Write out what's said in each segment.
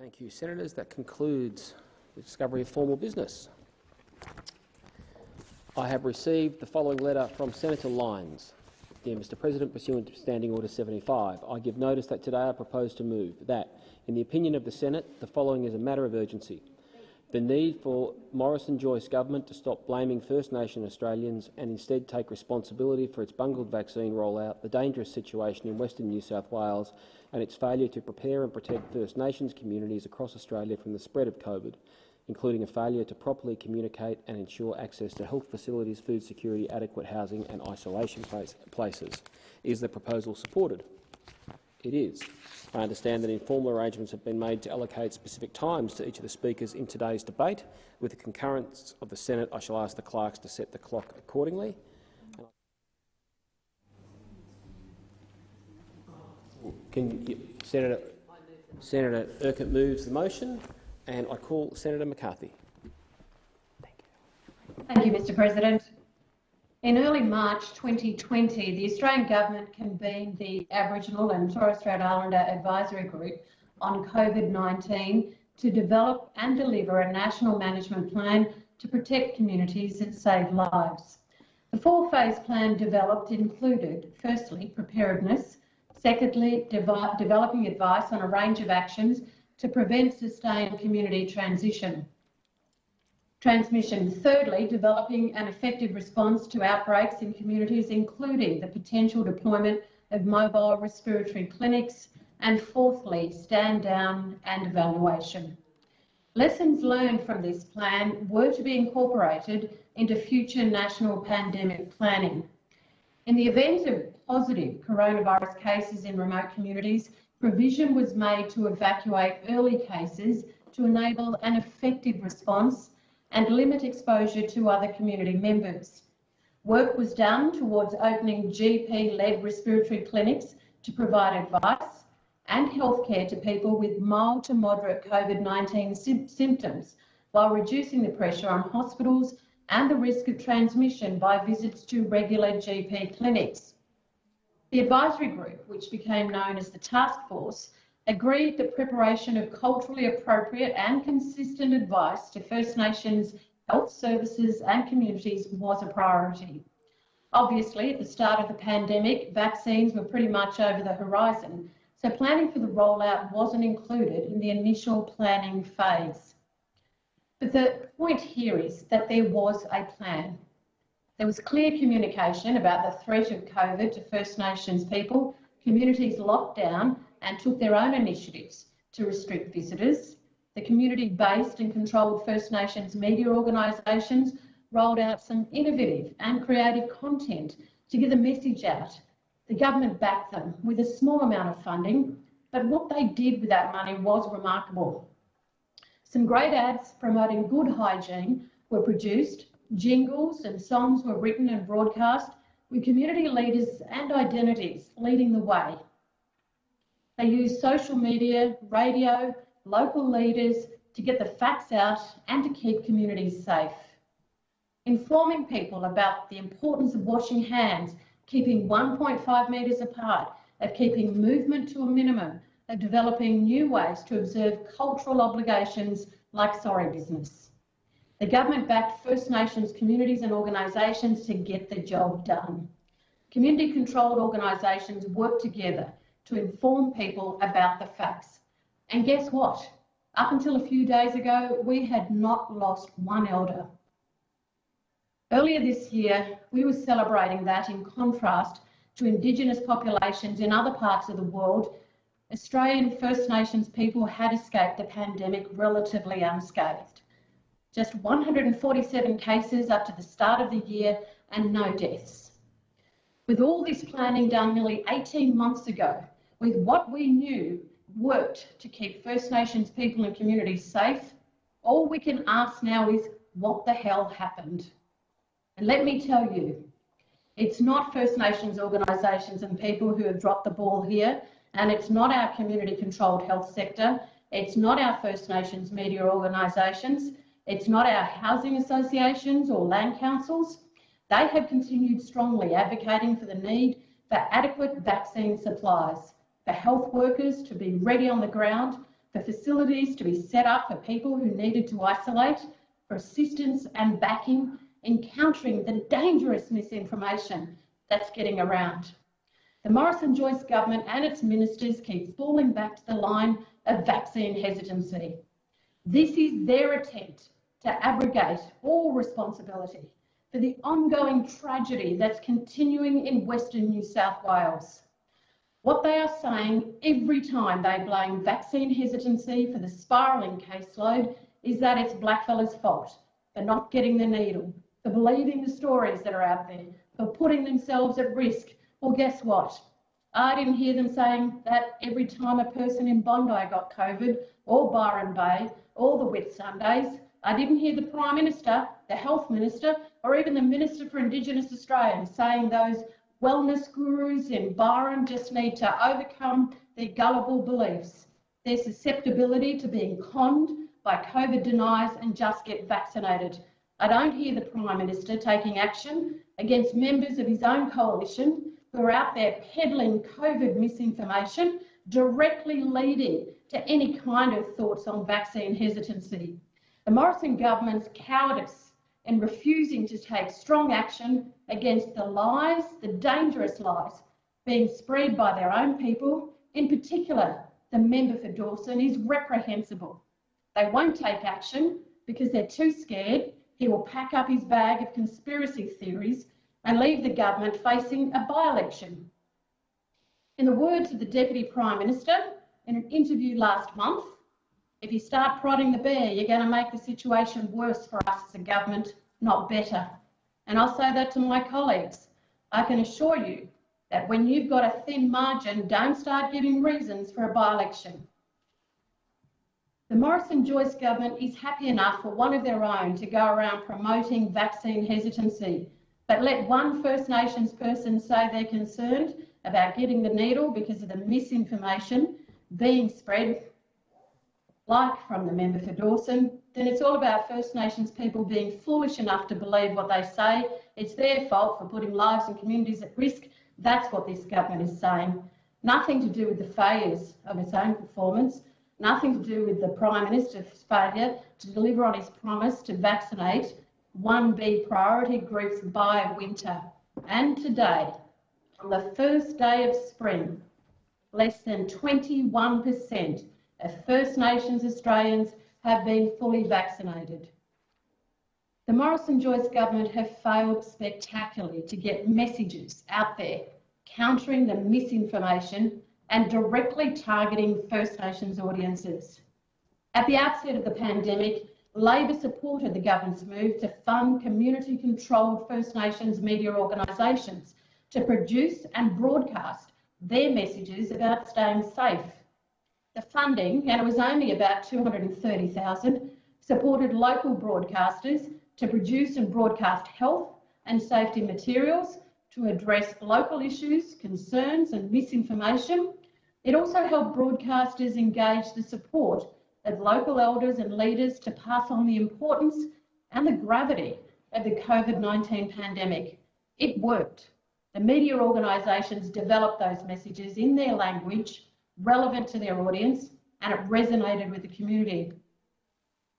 Thank you, Senators. That concludes the discovery of formal business. I have received the following letter from Senator Lines. Dear Mr President, pursuant to Standing Order 75, I give notice that today I propose to move that, in the opinion of the Senate, the following is a matter of urgency. The need for Morrison-Joyce government to stop blaming First Nation Australians and instead take responsibility for its bungled vaccine rollout, the dangerous situation in Western New South Wales and its failure to prepare and protect First Nations communities across Australia from the spread of COVID, including a failure to properly communicate and ensure access to health facilities, food security, adequate housing and isolation place places. Is the proposal supported? It is. I understand that informal arrangements have been made to allocate specific times to each of the speakers in today's debate. With the concurrence of the Senate, I shall ask the clerks to set the clock accordingly. Can you, Senator, Senator Urquhart moves the motion, and I call Senator McCarthy. Thank you. Thank you, Mr President. In early March 2020, the Australian Government convened the Aboriginal and Torres Strait Islander Advisory Group on COVID-19 to develop and deliver a national management plan to protect communities and save lives. The four-phase plan developed included, firstly, preparedness, secondly, developing advice on a range of actions to prevent sustained community transition, transmission. Thirdly, developing an effective response to outbreaks in communities, including the potential deployment of mobile respiratory clinics. And fourthly, stand down and evaluation. Lessons learned from this plan were to be incorporated into future national pandemic planning. In the event of positive coronavirus cases in remote communities, provision was made to evacuate early cases to enable an effective response and limit exposure to other community members. Work was done towards opening GP-led respiratory clinics to provide advice and healthcare to people with mild to moderate COVID-19 sy symptoms while reducing the pressure on hospitals and the risk of transmission by visits to regular GP clinics. The advisory group, which became known as the task force, agreed that preparation of culturally appropriate and consistent advice to First Nations health services and communities was a priority. Obviously, at the start of the pandemic, vaccines were pretty much over the horizon, so planning for the rollout wasn't included in the initial planning phase. But the point here is that there was a plan. There was clear communication about the threat of COVID to First Nations people, communities locked down and took their own initiatives to restrict visitors. The community-based and controlled First Nations media organisations rolled out some innovative and creative content to get the message out. The government backed them with a small amount of funding, but what they did with that money was remarkable. Some great ads promoting good hygiene were produced, jingles and songs were written and broadcast, with community leaders and identities leading the way. They use social media, radio, local leaders to get the facts out and to keep communities safe. Informing people about the importance of washing hands, keeping 1.5 metres apart, of keeping movement to a minimum, of developing new ways to observe cultural obligations like sorry business. The government backed First Nations communities and organisations to get the job done. Community controlled organisations work together to inform people about the facts. And guess what? Up until a few days ago, we had not lost one elder. Earlier this year, we were celebrating that in contrast to Indigenous populations in other parts of the world, Australian First Nations people had escaped the pandemic relatively unscathed. Just 147 cases up to the start of the year and no deaths. With all this planning done nearly 18 months ago, with what we knew worked to keep First Nations people and communities safe, all we can ask now is what the hell happened? And let me tell you, it's not First Nations organisations and people who have dropped the ball here, and it's not our community controlled health sector, it's not our First Nations media organisations, it's not our housing associations or land councils. They have continued strongly advocating for the need for adequate vaccine supplies for health workers to be ready on the ground, for facilities to be set up for people who needed to isolate, for assistance and backing in countering the dangerous misinformation that's getting around. The Morrison-Joyce government and its ministers keep falling back to the line of vaccine hesitancy. This is their attempt to abrogate all responsibility for the ongoing tragedy that's continuing in Western New South Wales. What they are saying every time they blame vaccine hesitancy for the spiralling caseload is that it's blackfellas' fault for not getting the needle, for believing the stories that are out there, for putting themselves at risk. Well, guess what? I didn't hear them saying that every time a person in Bondi got COVID, or Byron Bay, or the Whitsundays. I didn't hear the Prime Minister, the Health Minister, or even the Minister for Indigenous Australians saying those wellness gurus in Byron just need to overcome their gullible beliefs, their susceptibility to being conned by COVID deniers and just get vaccinated. I don't hear the Prime Minister taking action against members of his own coalition who are out there peddling COVID misinformation, directly leading to any kind of thoughts on vaccine hesitancy. The Morrison government's cowardice in refusing to take strong action against the lies, the dangerous lies, being spread by their own people, in particular the member for Dawson, is reprehensible. They won't take action because they're too scared he will pack up his bag of conspiracy theories and leave the government facing a by-election. In the words of the Deputy Prime Minister in an interview last month, if you start prodding the bear, you're going to make the situation worse for us as a government, not better. And I'll say that to my colleagues. I can assure you that when you've got a thin margin, don't start giving reasons for a by-election. The Morrison-Joyce government is happy enough for one of their own to go around promoting vaccine hesitancy, but let one First Nations person say they're concerned about getting the needle because of the misinformation being spread, like from the member for Dawson, then it's all about First Nations people being foolish enough to believe what they say. It's their fault for putting lives and communities at risk. That's what this government is saying. Nothing to do with the failures of its own performance, nothing to do with the Prime Minister's failure to deliver on his promise to vaccinate 1B priority groups by winter. And today, on the first day of spring, less than 21% of First Nations Australians have been fully vaccinated. The Morrison-Joyce government have failed spectacularly to get messages out there countering the misinformation and directly targeting First Nations audiences. At the outset of the pandemic, Labor supported the government's move to fund community-controlled First Nations media organisations to produce and broadcast their messages about staying safe. The funding, and it was only about 230,000, supported local broadcasters to produce and broadcast health and safety materials to address local issues, concerns and misinformation it also helped broadcasters engage the support of local elders and leaders to pass on the importance and the gravity of the COVID-19 pandemic. It worked. The media organisations developed those messages in their language relevant to their audience and it resonated with the community.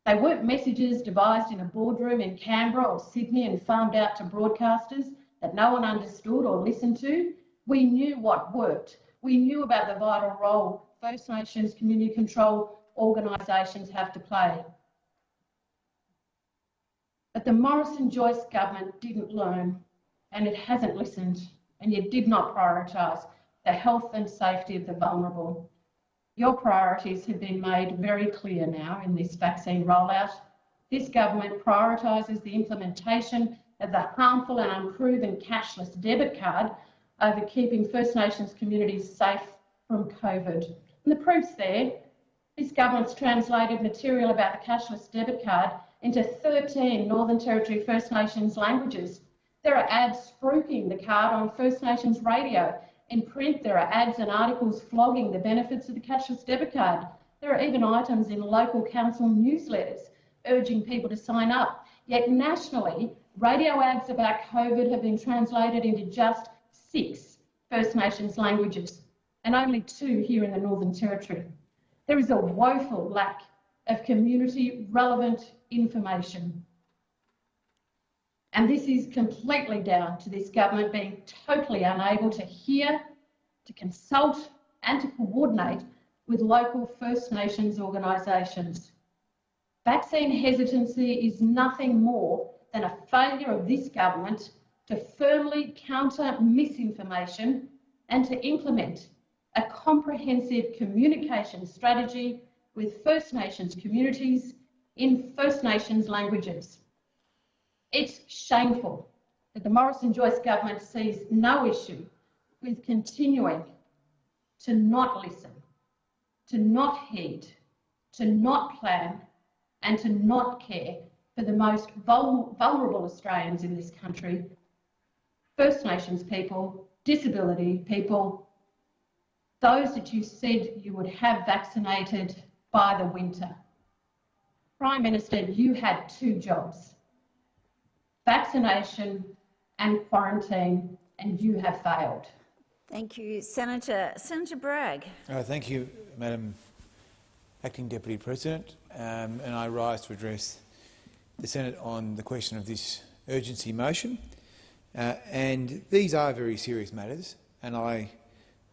They weren't messages devised in a boardroom in Canberra or Sydney and farmed out to broadcasters that no one understood or listened to. We knew what worked we knew about the vital role First Nations community control organisations have to play. But the Morrison-Joyce government didn't learn and it hasn't listened and it did not prioritise the health and safety of the vulnerable. Your priorities have been made very clear now in this vaccine rollout. This government prioritises the implementation of the harmful and unproven cashless debit card over keeping First Nations communities safe from COVID. And the proof's there. This government's translated material about the cashless debit card into 13 Northern Territory First Nations languages. There are ads spruiking the card on First Nations radio. In print, there are ads and articles flogging the benefits of the cashless debit card. There are even items in local council newsletters urging people to sign up. Yet nationally, radio ads about COVID have been translated into just six First Nations languages and only two here in the Northern Territory. There is a woeful lack of community relevant information. And this is completely down to this government being totally unable to hear, to consult and to coordinate with local First Nations organisations. Vaccine hesitancy is nothing more than a failure of this government to firmly counter misinformation and to implement a comprehensive communication strategy with First Nations communities in First Nations languages. It's shameful that the Morrison Joyce government sees no issue with continuing to not listen, to not heed, to not plan, and to not care for the most vul vulnerable Australians in this country First Nations people, disability people, those that you said you would have vaccinated by the winter. Prime Minister, you had two jobs vaccination and quarantine, and you have failed. Thank you, Senator. Senator Bragg. Uh, thank you, Madam Acting Deputy President. Um, and I rise to address the Senate on the question of this urgency motion. Uh, and these are very serious matters, and I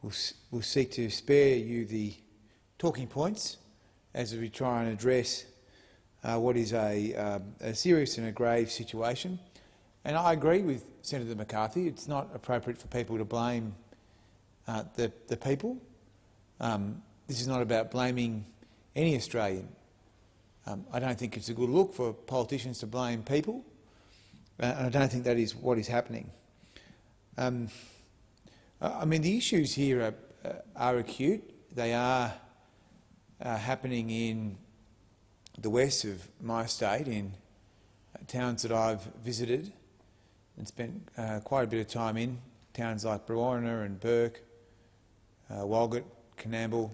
will, will seek to spare you the talking points as we try and address uh, what is a, uh, a, serious and a grave situation. And I agree with Senator McCarthy. It's not appropriate for people to blame uh, the, the, people. Um, this is not about blaming any Australian. Um, I don't think it's a good look for politicians to blame people, uh, and I don't think that is what is happening. Um, I mean, the issues here are, uh, are acute. They are happening in the west of my state, in uh, towns that I've visited and spent uh, quite a bit of time in, towns like Brewarrina and Bourke, uh, Walgett, Coonamble,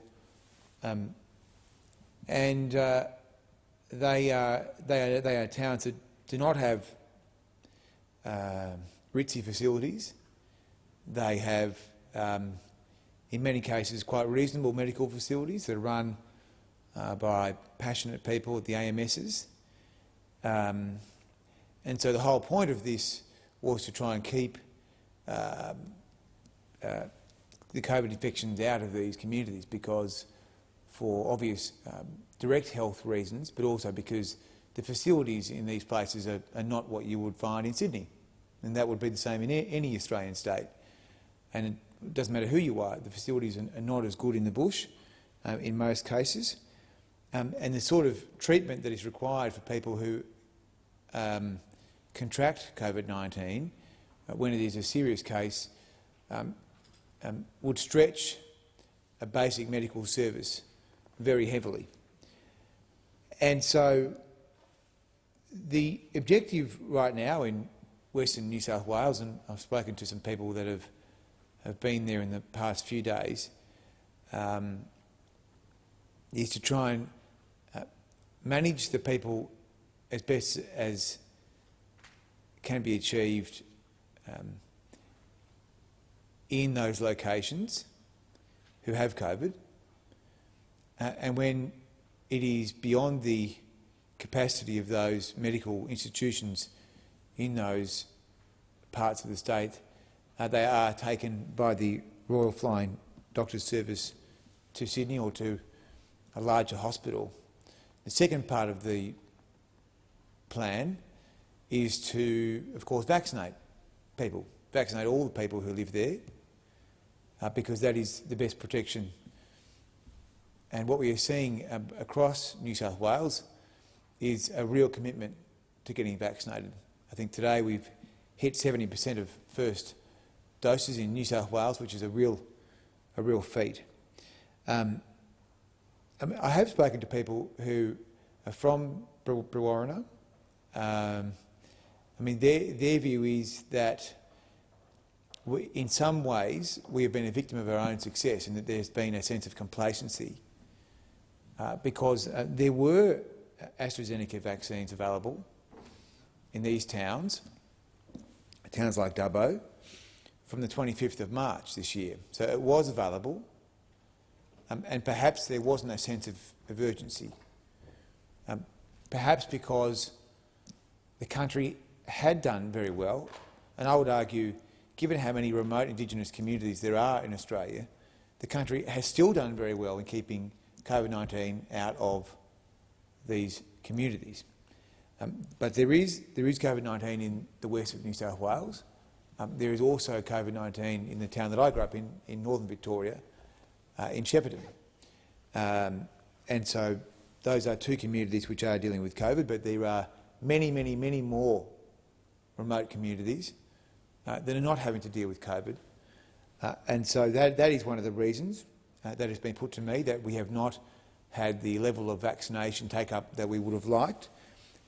um, and uh, they, are, they, are, they are towns that do not have uh, ritzy facilities. They have, um, in many cases, quite reasonable medical facilities that are run uh, by passionate people at the AMSs. Um, and so the whole point of this was to try and keep um, uh, the COVID infections out of these communities because for obvious um, direct health reasons, but also because the facilities in these places are, are, not what you would find in Sydney. And that would be the same in any Australian state. And it doesn't matter who you are, the facilities are, not as good in the bush uh, in most cases. Um, and the sort of treatment that is required for people who um, contract COVID-19 uh, when it is a serious case um, um, would stretch a basic medical service very heavily. And so the objective right now in Western New South Wales, and I've spoken to some people that have, have been there in the past few days, um, is to try and manage the people as best as can be achieved um, in those locations who have COVID, uh, and when it is beyond the capacity of those medical institutions in those parts of the state, uh, they are taken by the Royal Flying Doctors Service to Sydney or to a larger hospital. The second part of the plan is to, of course, vaccinate people, vaccinate all the people who live there, uh, because that is the best protection. And what we are seeing um, across New South Wales is a real commitment to getting vaccinated. I think today we've hit 70 per cent of first doses in New South Wales, which is a real, a real feat. Um, I, mean, I, have spoken to people who are from Brewarrina. Um, I mean, their, their view is that we, in some ways we have been a victim of our own success and that there's been a sense of complacency uh, because uh, there were AstraZeneca vaccines available in these towns, towns like Dubbo, from the 25th of March this year. So it was available. Um, and perhaps there wasn't a sense of, of urgency. Um, perhaps because the country had done very well, and I would argue, given how many remote Indigenous communities there are in Australia, the country has still done very well in keeping COVID-19 out of these communities. Um, but there is, there is COVID-19 in the west of New South Wales. Um, there is also COVID-19 in the town that I grew up in, in northern Victoria, uh, in Shepparton. Um, and so those are two communities which are dealing with COVID, but there are many, many, many more remote communities uh, that are not having to deal with COVID. Uh, and so that, that is one of the reasons uh, that has been put to me, that we have not had the level of vaccination take-up that we would have liked.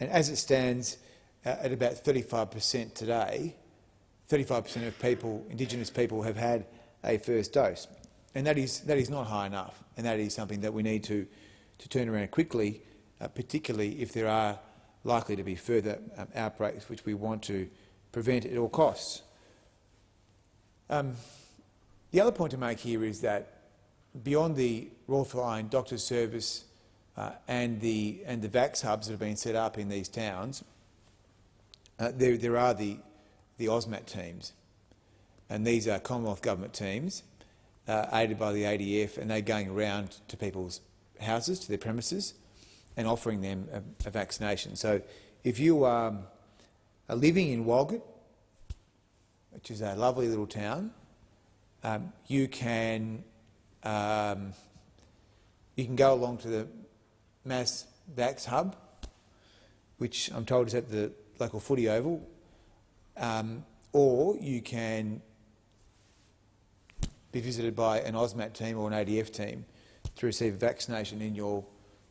And as it stands uh, at about 35 per cent today, 35 per cent of people, Indigenous people, have had a first dose. And that is, that is not high enough, and that is something that we need to, to turn around quickly, uh, particularly if there are likely to be further um, outbreaks which we want to prevent at all costs. Um, the other point to make here is that beyond the Royal Flying Doctors Service uh, and, the, and the VAX hubs that have been set up in these towns, uh, there, there are the, the AUSMAT teams. And these are Commonwealth Government teams uh, aided by the ADF and they're going around to people's houses, to their premises and offering them a, a vaccination. So if you um, are living in Walgett, which is a lovely little town, um, you can um, you can go along to the Mass Vax Hub, which I'm told is at the local footy oval, um, or you can be visited by an AUSMAT team or an ADF team to receive a vaccination in your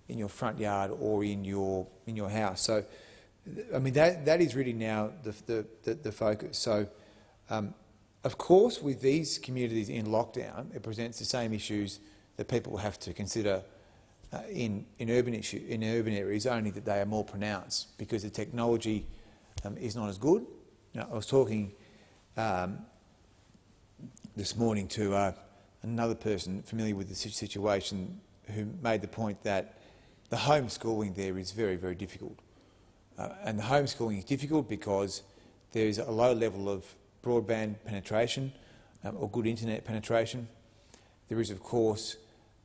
in your front yard or in your in your house. So, I mean that that is really now the the, the, the focus. So, um, of course, with these communities in lockdown, it presents the same issues that people have to consider uh, in in urban issue in urban areas. Only that they are more pronounced because the technology um, is not as good. Now, I was talking um, this morning to uh, another person familiar with the situation who made the point that the homeschooling there is very, very difficult. Uh, and the homeschooling is difficult because there is a low level of broadband penetration um, or good internet penetration. There is, of course,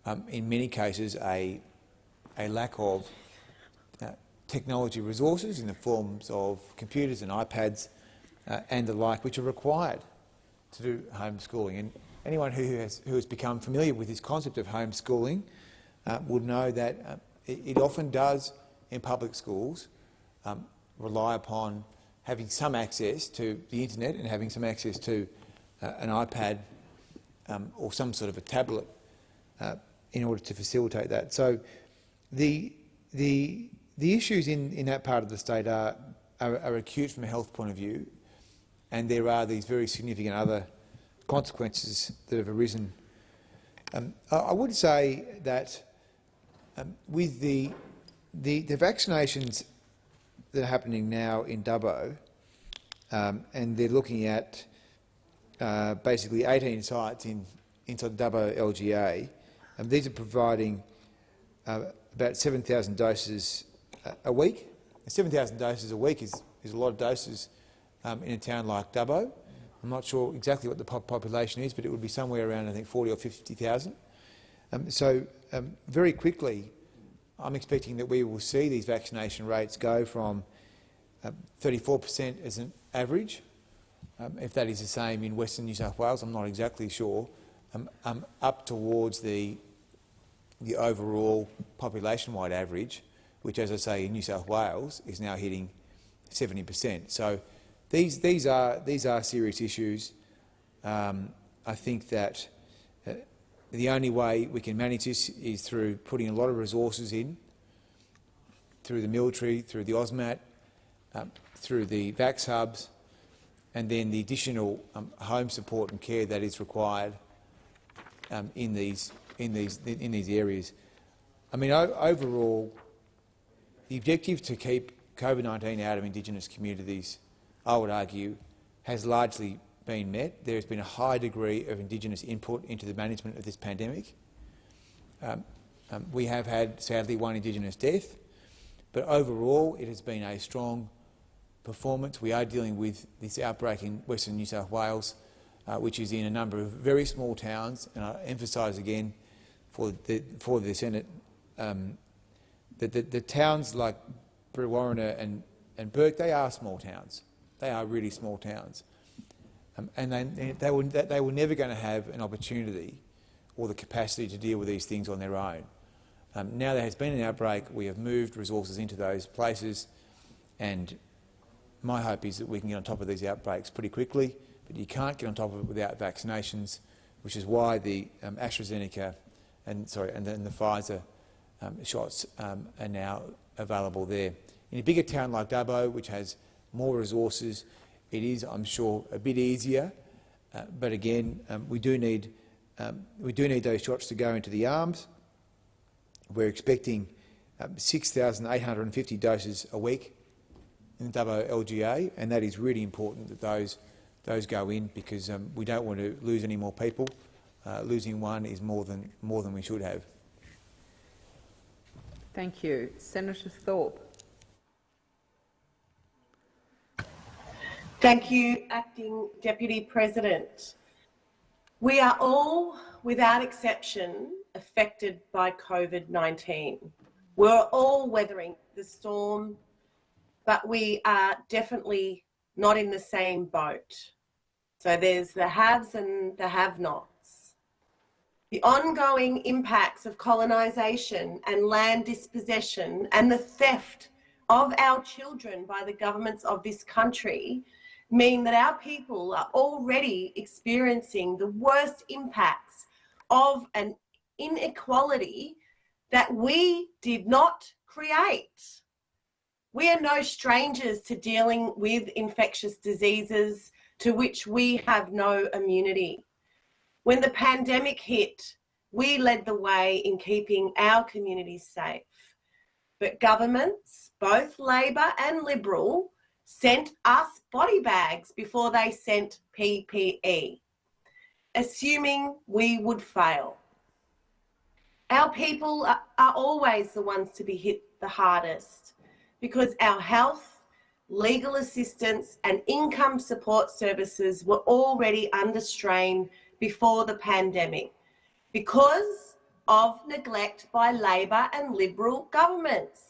um, in many cases, a, a lack of uh, technology resources in the forms of computers and iPads uh, and the like, which are required to do homeschooling. And anyone who has, who has become familiar with this concept of homeschooling uh, would know that uh, it, it, often does in public schools um, rely upon having some access to the internet and having some access to uh, an iPad um, or some sort of a tablet uh, in order to facilitate that. So the, the, the issues in, in that part of the state are, are, are acute from a health point of view and there are these very significant other consequences that have arisen. Um, I, would say that um, with the, the, the, vaccinations that are happening now in Dubbo, um, and they're looking at uh, basically 18 sites in, inside Dubbo LGA, um, these are providing uh, about 7,000 doses a, a week. 7,000 doses a week is, is a lot of doses um, in a town like Dubbo. I'm not sure exactly what the population is, but it would be somewhere around, I think, 40 or 50,000. Um, so um, very quickly, I'm expecting that we will see these vaccination rates go from 34% um, as an average. Um, if that is the same in Western New South Wales, I'm not exactly sure, um, up towards the, the overall population-wide average, which, as I say, in New South Wales is now hitting 70%. So these, these, are, these are serious issues. Um, I think that uh, the only way we can manage this is through putting a lot of resources in, through the military, through the AUSMAT, um, through the VAX hubs, and then the additional um, home support and care that is required um, in, these, in, these, in these areas. I mean, overall, the objective to keep COVID-19 out of Indigenous communities I would argue, has largely been met. There has been a high degree of Indigenous input into the management of this pandemic. Um, um, we have had, sadly, one Indigenous death, but overall it has been a strong performance. We are dealing with this outbreak in Western New South Wales, uh, which is in a number of very small towns, and I emphasise again for the, for the Senate um, that the, the, towns like Brewarrina and, and Bourke, they are small towns. They are really small towns. Um, and they, they, were, they were never going to have an opportunity or the capacity to deal with these things on their own. Um, now there has been an outbreak, we have moved resources into those places, and my hope is that we can get on top of these outbreaks pretty quickly, but you can't get on top of it without vaccinations, which is why the um, AstraZeneca and, sorry, and then the Pfizer um, shots um, are now available there. In a bigger town like Dubbo, which has more resources, it is, I'm sure, a bit easier. Uh, but again, um, we do need um, we do need those shots to go into the arms. We're expecting um, 6,850 doses a week in the Dubbo LGA, and that is really important that those those go in because um, we don't want to lose any more people. Uh, losing one is more than more than we should have. Thank you. Senator Thorpe. Thank you, Acting Deputy President. We are all, without exception, affected by COVID-19. We're all weathering the storm, but we are definitely not in the same boat. So there's the haves and the have-nots. The ongoing impacts of colonisation and land dispossession and the theft of our children by the governments of this country mean that our people are already experiencing the worst impacts of an inequality that we did not create. We are no strangers to dealing with infectious diseases to which we have no immunity. When the pandemic hit, we led the way in keeping our communities safe. But governments, both Labor and Liberal, sent us body bags before they sent PPE, assuming we would fail. Our people are, always the ones to be hit the hardest because our health, legal assistance and income support services were already under strain before the pandemic because of neglect by Labor and Liberal governments.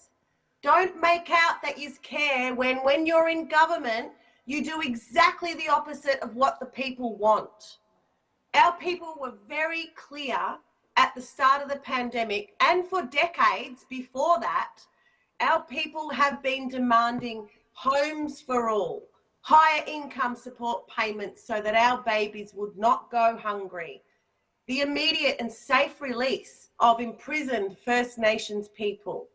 Don't make out that you care when, when you're in government, you do exactly the opposite of what the people want. Our people were very clear at the start of the pandemic and for decades before that, our people have been demanding homes for all, higher income support payments so that our babies would not go hungry, the immediate and safe release of imprisoned First Nations people,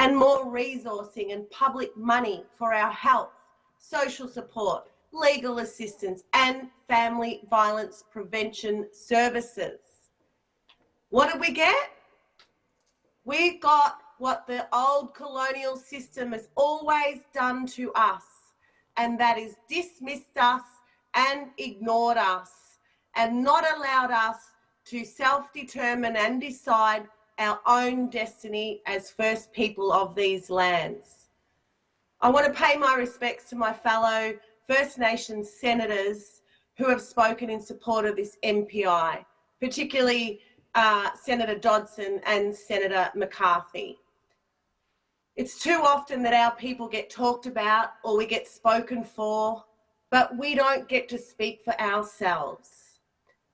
and more resourcing and public money for our health, social support, legal assistance and family violence prevention services. What did we get? We got what the old colonial system has always done to us, and that is dismissed us and ignored us and not allowed us to self-determine and decide our own destiny as first people of these lands. I want to pay my respects to my fellow First Nations senators who have spoken in support of this MPI, particularly uh, Senator Dodson and Senator McCarthy. It's too often that our people get talked about or we get spoken for, but we don't get to speak for ourselves.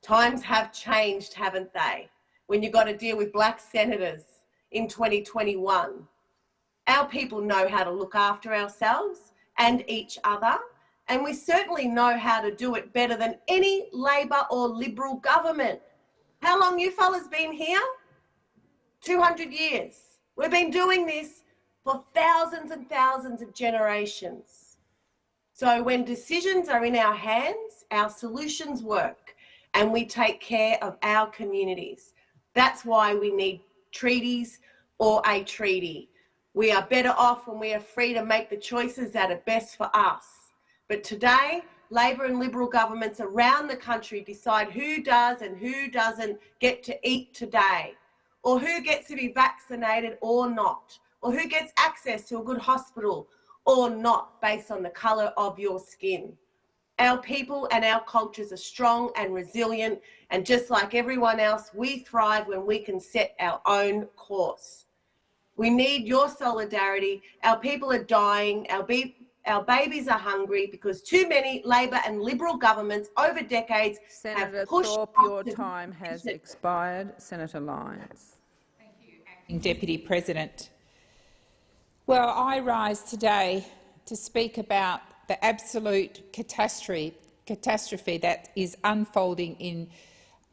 Times have changed, haven't they? When you've got to deal with black senators in 2021. Our people know how to look after ourselves and each other, and we certainly know how to do it better than any Labor or Liberal government. How long you fellas been here? 200 years. We've been doing this for thousands and thousands of generations. So when decisions are in our hands, our solutions work and we take care of our communities. That's why we need treaties or a treaty. We are better off when we are free to make the choices that are best for us. But today, Labor and Liberal governments around the country decide who does and who doesn't get to eat today. or who gets to be vaccinated or not, or who gets access to a good hospital or not based on the colour of your skin. Our people and our cultures are strong and resilient, and just like everyone else, we thrive when we can set our own course. We need your solidarity. Our people are dying. Our, be- our babies are hungry because too many Labor and Liberal governments over decades Senator have pushed. Senator Thorpe, your us to- time has expired. Senator Lines. Thank you, Acting Deputy President. Well, I rise today to speak about the absolute catastrophe, catastrophe that is unfolding in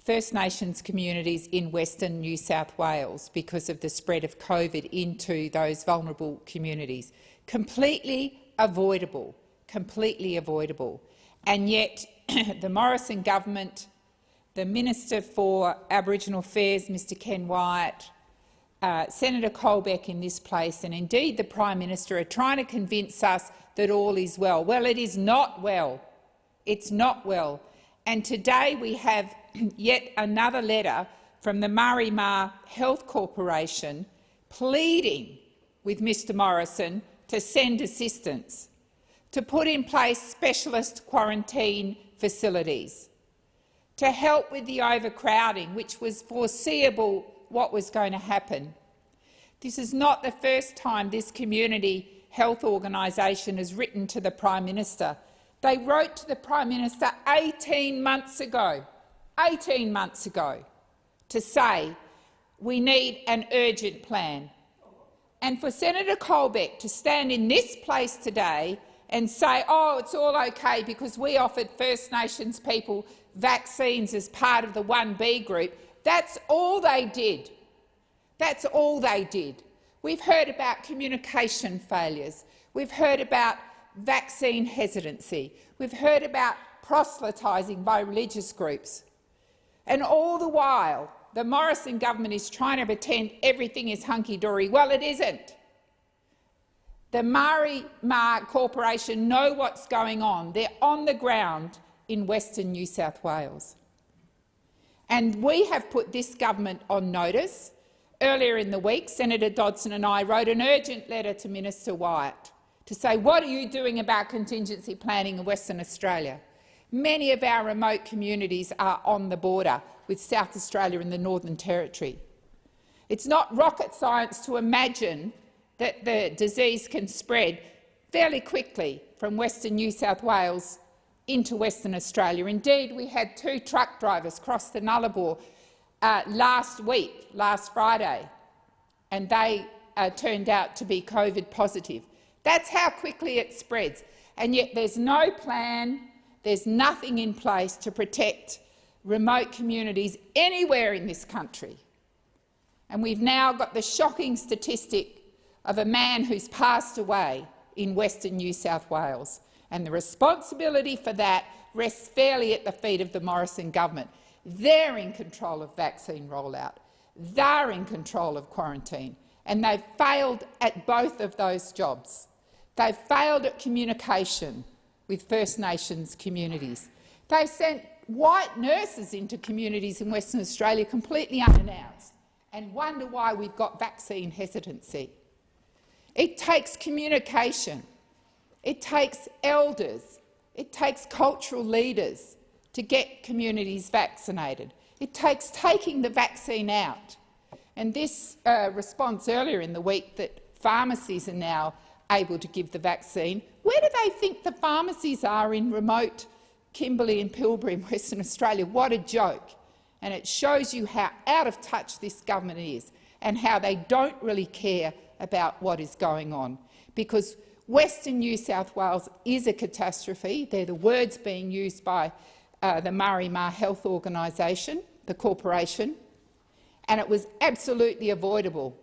First Nations communities in Western New South Wales because of the spread of COVID into those vulnerable communities. Completely avoidable, completely avoidable. And yet the Morrison government, the Minister for Aboriginal Affairs, Mr Ken Wyatt, uh, Senator Colbeck in this place and indeed the Prime Minister are trying to convince us that all is well. Well, it is not well. It's not well. And today we have yet another letter from the Maari Ma Health Corporation pleading with Mr Morrison to send assistance, to put in place specialist quarantine facilities, to help with the overcrowding, which was foreseeable what was going to happen. This is not the first time this community health organisation has written to the Prime Minister. They wrote to the Prime Minister 18 months ago, 18 months ago, to say we need an urgent plan. And for Senator Colbeck to stand in this place today and say, oh, it's all okay because we offered First Nations people vaccines as part of the 1B group, that's all they did. That's all they did. We've heard about communication failures. We've heard about vaccine hesitancy. We've heard about proselytising by religious groups. And all the while, the Morrison government is trying to pretend everything is hunky-dory. Well, it isn't. The Maari Ma Corporation know what's going on. They're on the ground in Western New South Wales. And we have put this government on notice. Earlier in the week, Senator Dodson and I wrote an urgent letter to Minister Wyatt to say, what are you doing about contingency planning in Western Australia? Many of our remote communities are on the border with South Australia and the Northern Territory. It's not rocket science to imagine that the disease can spread fairly quickly from Western New South Wales into Western Australia. Indeed, we had two truck drivers cross the Nullarbor uh, last week, last Friday, and they uh, turned out to be COVID positive. That's how quickly it spreads. And yet there's no plan, there's nothing in place to protect remote communities anywhere in this country. And we've now got the shocking statistic of a man who's passed away in Western New South Wales. And the responsibility for that rests fairly at the feet of the Morrison government. They're in control of vaccine rollout. They're in control of quarantine. And they've failed at both of those jobs. They've failed at communication with First Nations communities. They've sent white nurses into communities in Western Australia completely unannounced and wonder why we've got vaccine hesitancy. It takes communication. It takes elders. It takes cultural leaders to get communities vaccinated. It takes taking the vaccine out. And this uh, response earlier in the week that pharmacies are now able to give the vaccine, where do they think the pharmacies are in remote Kimberley and Pilbara in Western Australia? What a joke. And it shows you how out of touch this government is and how they don't really care about what is going on. Because Western New South Wales is a catastrophe. They're the words being used by uh, the Maari Ma Health Organisation, the corporation, and it was absolutely avoidable.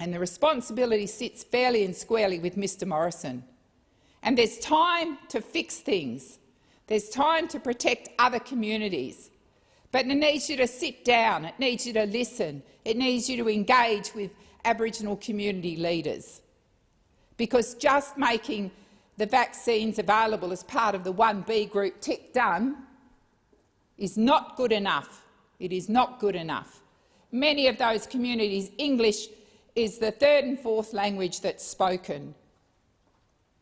And the responsibility sits fairly and squarely with Mr Morrison. And there's time to fix things. There's time to protect other communities. But it needs you to sit down, it needs you to listen, it needs you to engage with Aboriginal community leaders. Because just making the vaccines available as part of the 1B group tick done is not good enough. It is not good enough. many of those communities, English is the third and fourth language that's spoken.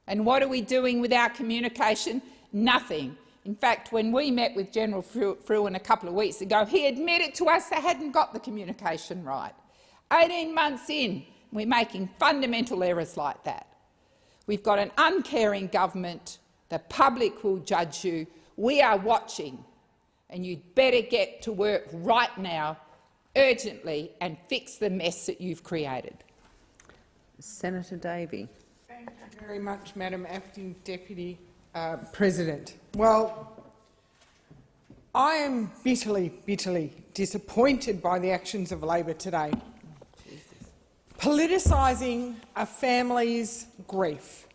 And what are we doing with our communication? Nothing. In fact, when we met with General Frewen a couple of weeks ago, he admitted to us they hadn't got the communication right. 18 months in, we're making fundamental errors like that. We've got an uncaring government. The public will judge you. We are watching, and you'd better get to work right now, urgently, and fix the mess that you've created. Senator Davey. Thank you very much, Madam Acting Deputy uh, President. Well, I am bitterly, bitterly disappointed by the actions of Labor today. Politicising a family's grief,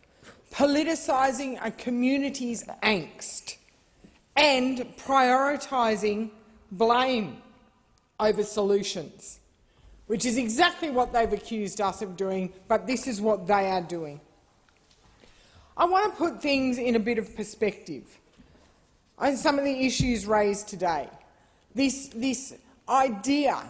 politicising a community's angst and prioritising blame over solutions, which is exactly what they've accused us of doing, but this is what they are doing. I want to put things in a bit of perspective on some of the issues raised today. This, this idea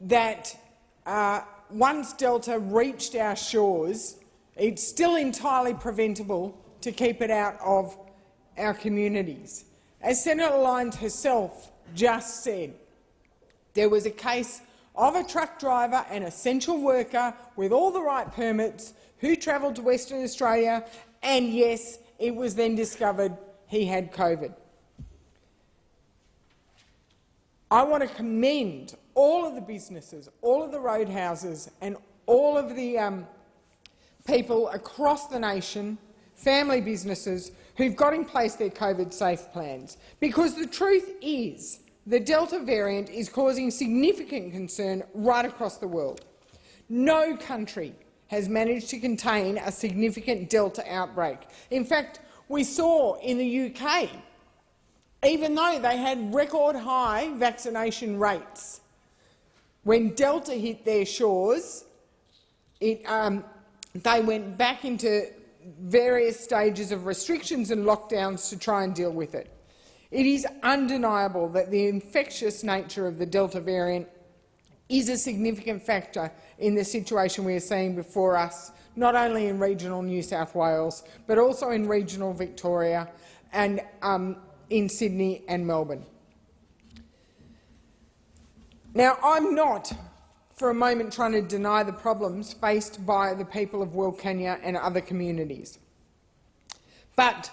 that uh, once Delta reached our shores, it's still entirely preventable to keep it out of our communities. As Senator Lyons herself just said, there was a case of a truck driver, an essential worker with all the right permits, who travelled to Western Australia, and yes, it was then discovered he had COVID. I want to commend all of the businesses, all of the roadhouses and all of the um, people across the nation, family businesses, who've got in place their COVID-safe plans. Because the truth is the Delta variant is causing significant concern right across the world. No country has managed to contain a significant Delta outbreak. In fact, we saw in the UK, even though they had record high vaccination rates, when Delta hit their shores, it, um, they went back into various stages of restrictions and lockdowns to try and deal with it. It is undeniable that the infectious nature of the Delta variant is a significant factor in the situation we are seeing before us, not only in regional New South Wales, but also in regional Victoria and um, in Sydney and Melbourne. Now, I'm not for a moment trying to deny the problems faced by the people of Wilcannia and other communities. But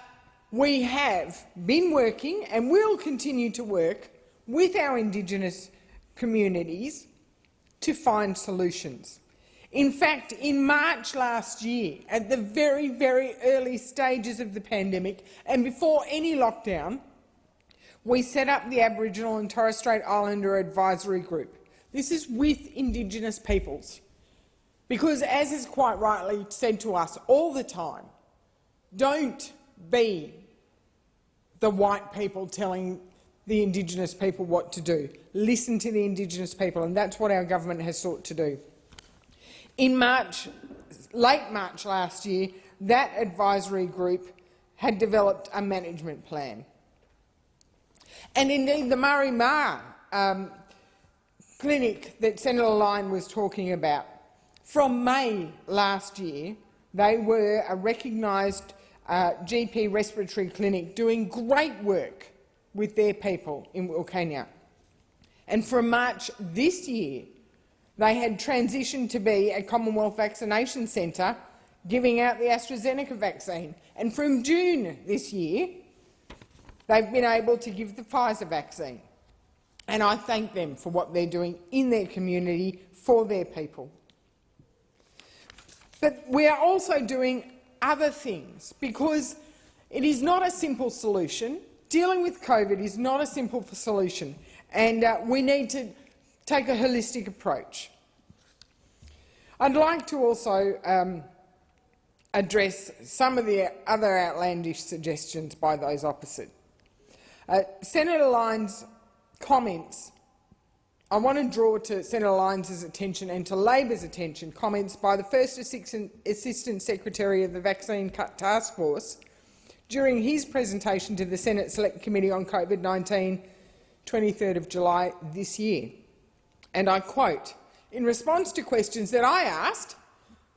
we have been working and will continue to work with our Indigenous communities to find solutions. In fact, in March last year, at the very, very early stages of the pandemic and before any lockdown, we set up the Aboriginal and Torres Strait Islander Advisory Group. This is with Indigenous peoples. Because, as is quite rightly said to us all the time, don't be the white people telling the Indigenous people what to do. Listen to the Indigenous people, and that's what our government has sought to do. In March, late March last year, that advisory group had developed a management plan. And indeed, the Maari Ma um, clinic that Senator Lyon was talking about, from May last year, they were a recognised uh, GP respiratory clinic doing great work with their people in Wilcannia. And from March this year, they had transitioned to be a Commonwealth Vaccination Centre giving out the AstraZeneca vaccine. And from June this year, they've been able to give the Pfizer vaccine. And I thank them for what they're doing in their community for their people. But we are also doing other things because it is not a simple solution. Dealing with COVID is not a simple solution, and uh, we need to take a holistic approach. I'd like to also um, address some of the other outlandish suggestions by those opposite. Uh, Senator Lyons' comments I want to draw to Senator Lyons' attention and to Labor's attention comments by the First Assistant Secretary of the Vaccine Cut Task Force during his presentation to the Senate Select Committee on COVID-19 23rd of July this year. And I quote, in response to questions that I asked,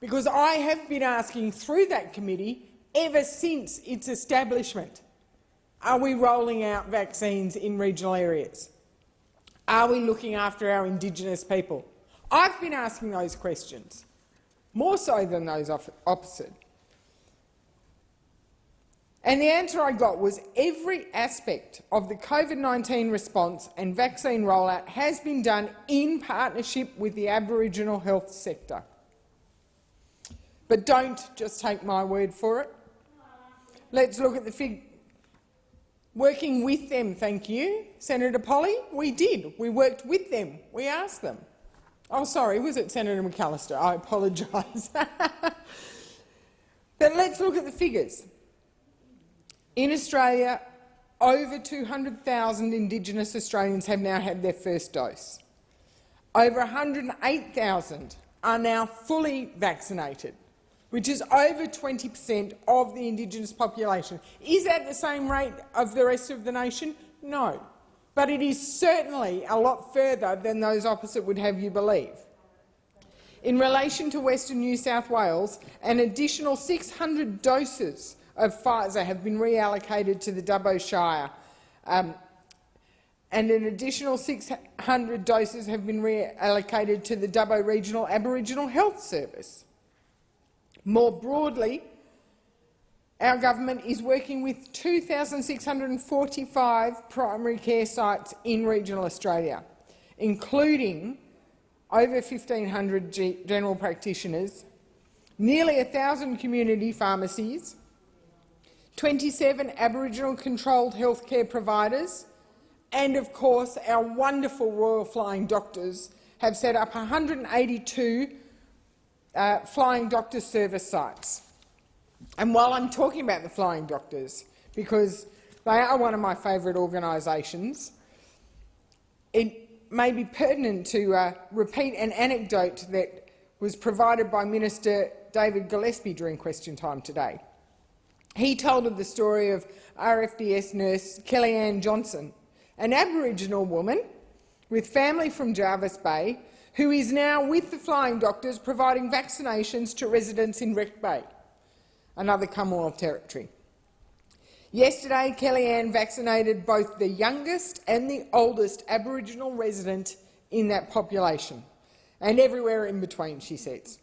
because I have been asking through that committee ever since its establishment, are we rolling out vaccines in regional areas? Are we looking after our Indigenous people? I've been asking those questions, more so than those opposite. And the answer I got was every aspect of the COVID-19 response and vaccine rollout has been done in partnership with the Aboriginal health sector. But don't just take my word for it. Let's look at the fig Working with them, thank you. Senator Polly, we did. We worked with them. We asked them. Oh, sorry, was it Senator McAllister? I apologise. but let's look at the figures. In Australia, over 200,000 Indigenous Australians have now had their first dose. Over 108,000 are now fully vaccinated, which is over 20 per cent of the Indigenous population. Is that the same rate of the rest of the nation? No. But it is certainly a lot further than those opposite would have you believe. In relation to Western New South Wales, an additional 600 doses of Pfizer have been reallocated to the Dubbo Shire, um, and an additional 600 doses have been reallocated to the Dubbo Regional Aboriginal Health Service. More broadly, our government is working with 2,645 primary care sites in regional Australia, including over 1,500 general practitioners, nearly 1,000 community pharmacies, 27 Aboriginal controlled healthcare providers, and of course our wonderful Royal Flying Doctors have set up 182 uh, Flying Doctor service sites. And while I'm talking about the Flying Doctors, because they are one of my favourite organisations, it may be pertinent to uh, repeat an anecdote that was provided by Minister David Gillespie during question time today. He told of the story of RFDS nurse Kellyanne Johnson, an Aboriginal woman with family from Jervis Bay, who is now with the Flying Doctors providing vaccinations to residents in Wreck Bay, another Commonwealth territory. Yesterday, Kellyanne vaccinated both the youngest and the oldest Aboriginal resident in that population, and everywhere in between, she says.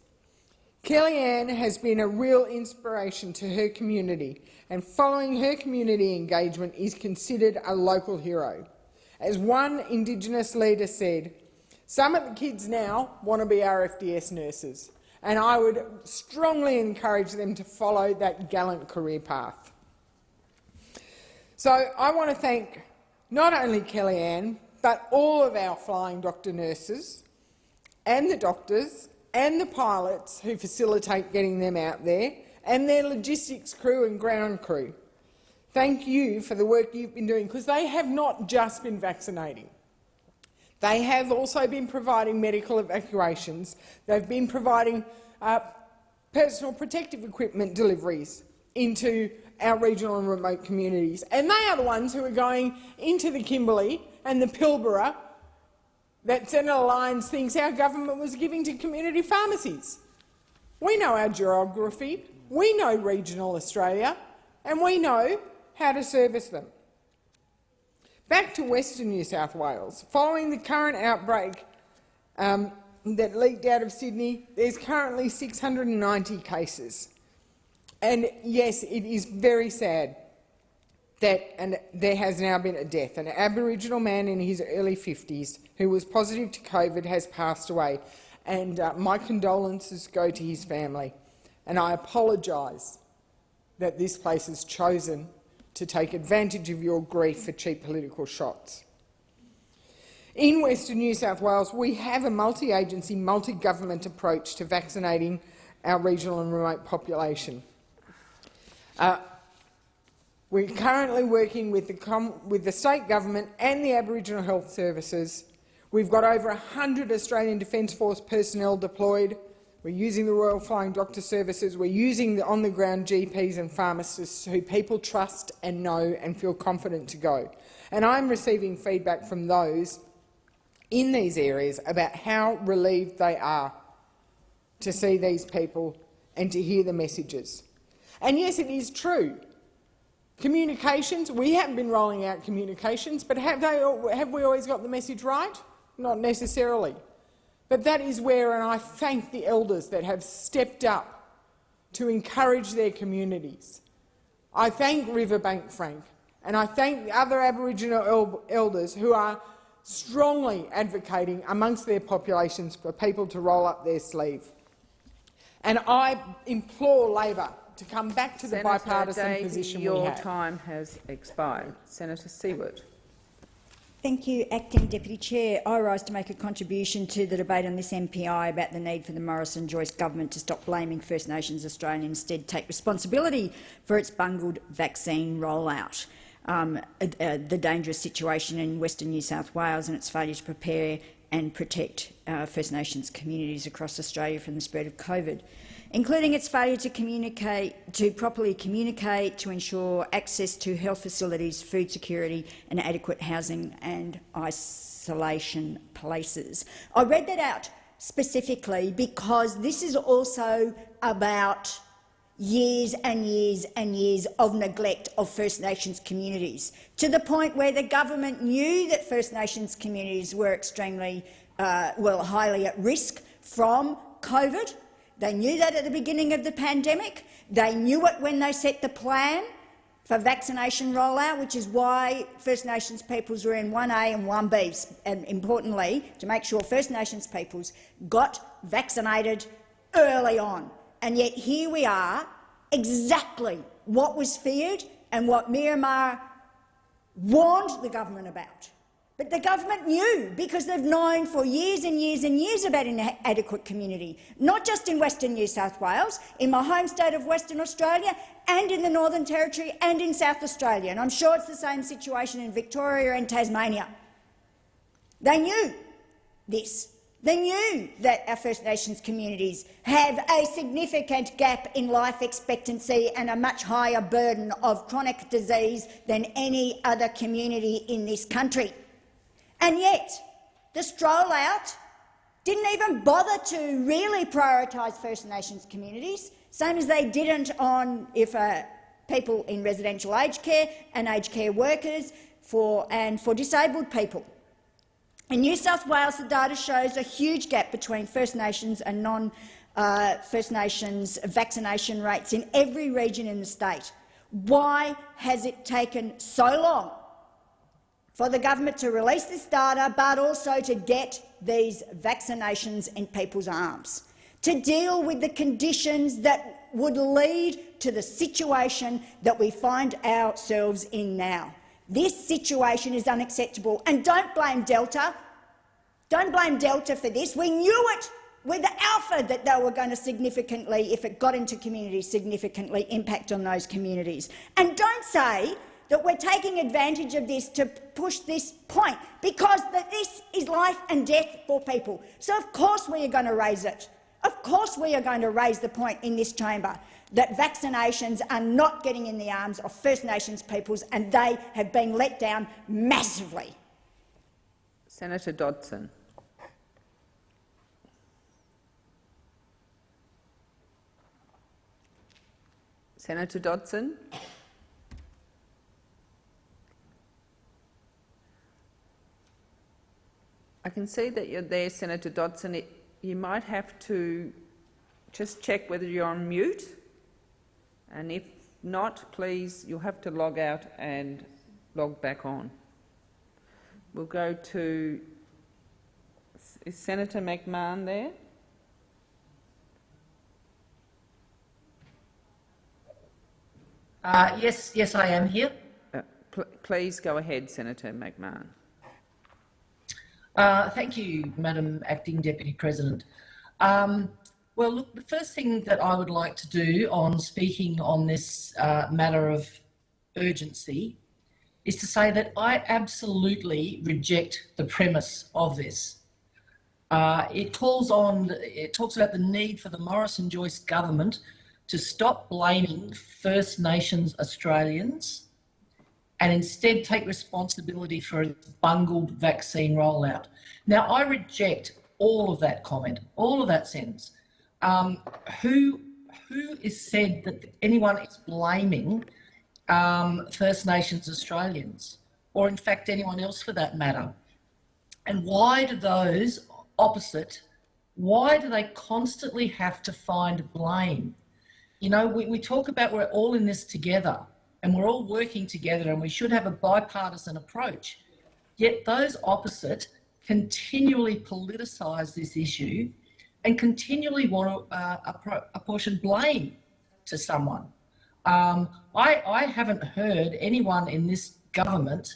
Kellyanne has been a real inspiration to her community, and following her community engagement is considered a local hero. As one Indigenous leader said, some of the kids now want to be RFDS nurses, and I would strongly encourage them to follow that gallant career path. So I want to thank not only Kellyanne, but all of our flying doctor nurses and the doctors and the pilots who facilitate getting them out there, and their logistics crew and ground crew. Thank you for the work you've been doing, because they have not just been vaccinating. They have also been providing medical evacuations. They've been providing uh, personal protective equipment deliveries into our regional and remote communities. And they are the ones who are going into the Kimberley and the Pilbara that Senator Lyons thinks our government was giving to community pharmacies. We know our geography, we know regional Australia, and we know how to service them. Back to Western New South Wales. Following the current outbreak um, that leaked out of Sydney, there's currently 690 cases. And yes, it is very sad that and there has now been a death. An Aboriginal man in his early 50s who was positive to COVID has passed away, and uh, my condolences go to his family. And I apologise that this place has chosen to take advantage of your grief for cheap political shots. In Western New South Wales, we have a multi-agency, multi-government approach to vaccinating our regional and remote population. Uh, we're currently working with the, with the state government and the Aboriginal Health Services. We've got over 100 Australian Defence Force personnel deployed. We're using the Royal Flying Doctor Services. We're using the on-the-ground GPs and pharmacists who people trust and know and feel confident to go. And I'm receiving feedback from those in these areas about how relieved they are to see these people and to hear the messages. And yes, it is true. Communications, we haven't been rolling out communications, but have, they, have we always got the message right? Not necessarily. But that is where, and I thank the elders that have stepped up to encourage their communities. I thank Riverbank Frank, and I thank the other Aboriginal el elders who are strongly advocating amongst their populations for people to roll up their sleeve. And I implore Labor to come back to the bipartisan Davey, position your we have. time has expired. Senator Siewert. Thank you, Acting Deputy Chair. I rise to make a contribution to the debate on this MPI about the need for the Morrison-Joyce government to stop blaming First Nations Australia and instead take responsibility for its bungled vaccine rollout. Um, uh, uh, the dangerous situation in Western New South Wales and its failure to prepare and protect uh, First Nations communities across Australia from the spread of COVID including its failure to communicate, to properly communicate to ensure access to health facilities, food security and adequate housing and isolation places. I read that out specifically because this is also about years and years and years of neglect of First Nations communities, to the point where the government knew that First Nations communities were extremely, uh, well, highly at risk from COVID, they knew that at the beginning of the pandemic. They knew it when they set the plan for vaccination rollout, which is why First Nations peoples were in 1A and 1B, and importantly, to make sure First Nations peoples got vaccinated early on. And yet here we are, exactly what was feared and what Maari Ma warned the government about. But the government knew because they've known for years and years and years about inadequate community, not just in Western New South Wales, in my home state of Western Australia and in the Northern Territory and in South Australia. And I'm sure it's the same situation in Victoria and Tasmania. They knew this. They knew that our First Nations communities have a significant gap in life expectancy and a much higher burden of chronic disease than any other community in this country. And yet, the stroll out didn't even bother to really prioritise First Nations communities, same as they didn't on if uh, people in residential aged care and aged care workers for, and for disabled people. In New South Wales, the data shows a huge gap between First Nations and non uh, First Nations vaccination rates in every region in the state. Why has it taken so long for the government to release this data, but also to get these vaccinations in people's arms, to deal with the conditions that would lead to the situation that we find ourselves in now. This situation is unacceptable, and don't blame Delta. Don't blame Delta for this. We knew it with the alpha that they were going to significantly, if it got into communities, significantly impact on those communities. And don't say that we're taking advantage of this to push this point, because this is life and death for people. So of course we are going to raise it. Of course we are going to raise the point in this chamber that vaccinations are not getting in the arms of First Nations peoples and they have been let down massively. Senator Dodson. Senator Dodson. I can see that you're there, Senator Dodson. You might have to just check whether you're on mute. And if not, please, you'll have to log out and log back on. We'll go to... Is Senator McMahon there? Uh, yes, yes, I am here. Uh, pl please go ahead, Senator McMahon. Uh, thank you, Madam Acting Deputy President. Um, well, look, the first thing that I would like to do on speaking on this uh, matter of urgency is to say that I absolutely reject the premise of this. Uh, it calls on, it talks about the need for the Morrison-Joyce government to stop blaming First Nations Australians and instead take responsibility for its bungled vaccine rollout. Now, I reject all of that comment, all of that sentence. Um, who, who is said that anyone is blaming um, First Nations Australians, or in fact anyone else for that matter? And why do those opposite, why do they constantly have to find blame? You know, we, we talk about we're all in this together and we're all working together and we should have a bipartisan approach. Yet those opposite continually politicise this issue and continually want to uh, apportion blame to someone. Um, I, I, haven't heard anyone in this government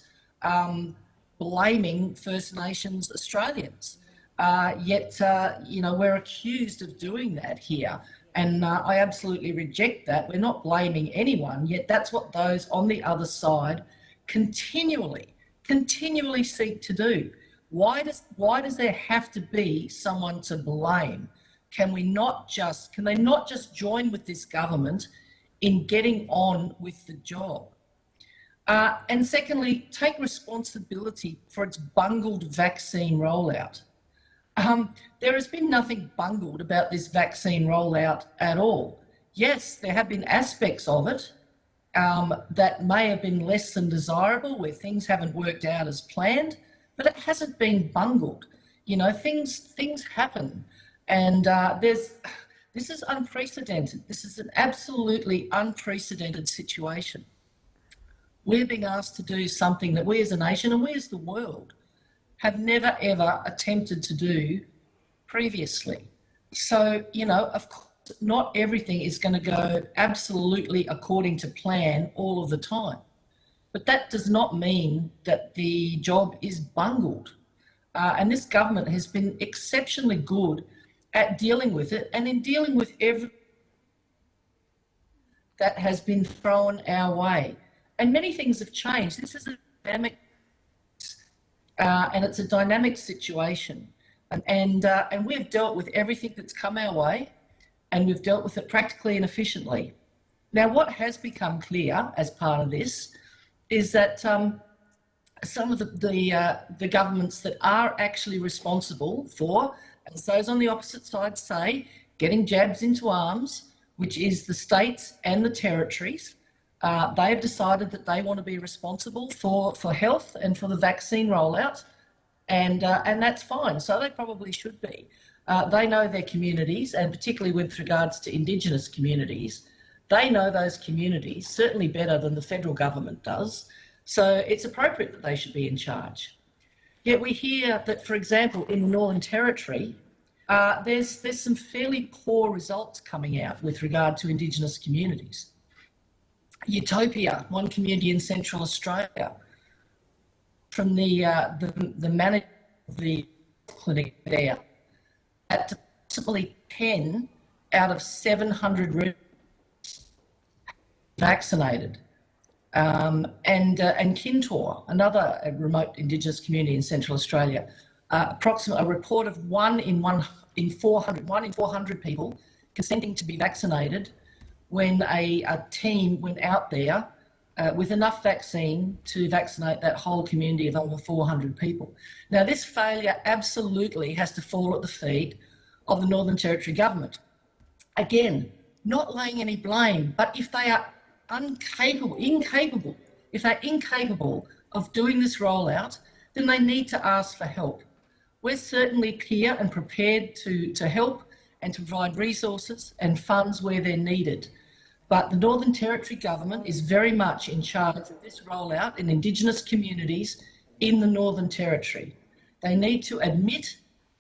um, blaming First Nations Australians. Uh, yet, uh, you know, we're accused of doing that here. And uh, I absolutely reject that. We're not blaming anyone, yet that's what those on the other side continually, continually seek to do. Why does, why does there have to be someone to blame? Can we not just, can they not just join with this government in getting on with the job? Uh, and secondly, take responsibility for its bungled vaccine rollout. Um, there has been nothing bungled about this vaccine rollout at all. Yes, there have been aspects of it um, that may have been less than desirable, where things haven't worked out as planned, but it hasn't been bungled. You know, things things happen, and uh, there's this is unprecedented. This is an absolutely unprecedented situation. We're being asked to do something that we as a nation and we as the world have never ever attempted to do previously. So, you know, of course, not everything is going to go absolutely according to plan all of the time. But that does not mean that the job is bungled. Uh, and this government has been exceptionally good at dealing with it and in dealing with every that has been thrown our way. And many things have changed. This is a dynamic uh, and it's a dynamic situation. And, and, uh, and we've dealt with everything that's come our way and we've dealt with it practically and efficiently. Now, what has become clear as part of this is that um, some of the, the, uh, the governments that are actually responsible for, as those on the opposite side say, getting jabs into arms, which is the states and the territories, uh, they have decided that they want to be responsible for, for health and for the vaccine rollout, and, uh, and that's fine. So they probably should be. Uh, they know their communities, and particularly with regards to Indigenous communities, they know those communities certainly better than the federal government does. So it's appropriate that they should be in charge. Yet we hear that, for example, in the Northern Territory, uh, there's, there's some fairly poor results coming out with regard to Indigenous communities. Utopia, one community in Central Australia, from the uh, the, the manager of the clinic there, at approximately 10 out of 700 vaccinated. Um, and uh, and Kintore, another uh, remote Indigenous community in Central Australia, uh, approximately a report of one in one in 400, one in 400 people consenting to be vaccinated when a, a team went out there uh, with enough vaccine to vaccinate that whole community of over 400 people. Now, this failure absolutely has to fall at the feet of the Northern Territory government. Again, not laying any blame, but if they are incapable, incapable, if they're incapable of doing this rollout, then they need to ask for help. We're certainly here and prepared to, to help and to provide resources and funds where they're needed. But the Northern Territory government is very much in charge of this rollout in Indigenous communities in the Northern Territory. They need to admit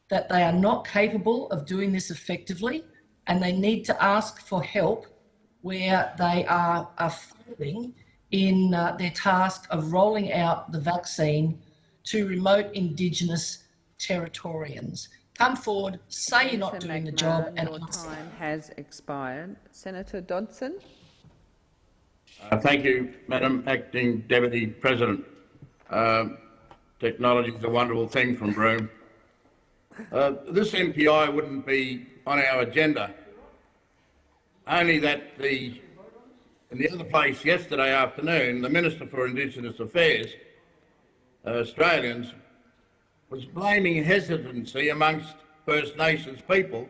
that they are not capable of doing this effectively and they need to ask for help where they are, are failing in uh, their task of rolling out the vaccine to remote Indigenous Territorians. Come forward, say you're not doing the job, and your time has expired. Senator Dodson. Uh, thank you, Madam Acting Deputy President. Uh, technology is a wonderful thing from Broome. Uh, this MPI wouldn't be on our agenda, only that the in the other place yesterday afternoon, the Minister for Indigenous Affairs, uh, Australians, was blaming hesitancy amongst First Nations people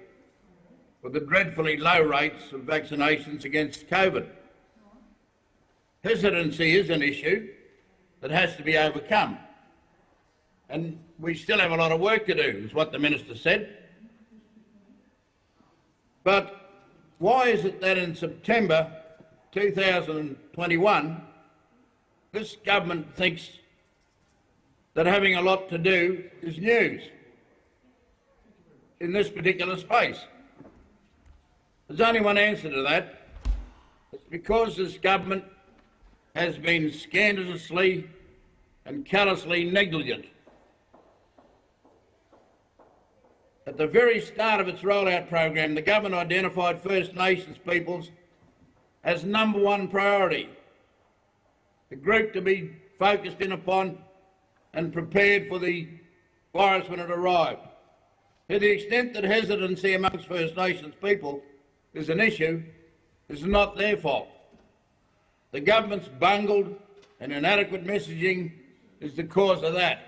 for the dreadfully low rates of vaccinations against COVID. Hesitancy is an issue that has to be overcome. And we still have a lot of work to do, is what the Minister said. But why is it that in September 2021, this government thinks that having a lot to do is news in this particular space? There's only one answer to that. It's because this government has been scandalously and callously negligent. At the very start of its rollout program, the government identified First Nations peoples as number one priority, the group to be focused in upon and prepared for the virus when it arrived. To the extent that hesitancy amongst First Nations people is an issue, it's not their fault. The government's bungled and inadequate messaging is the cause of that.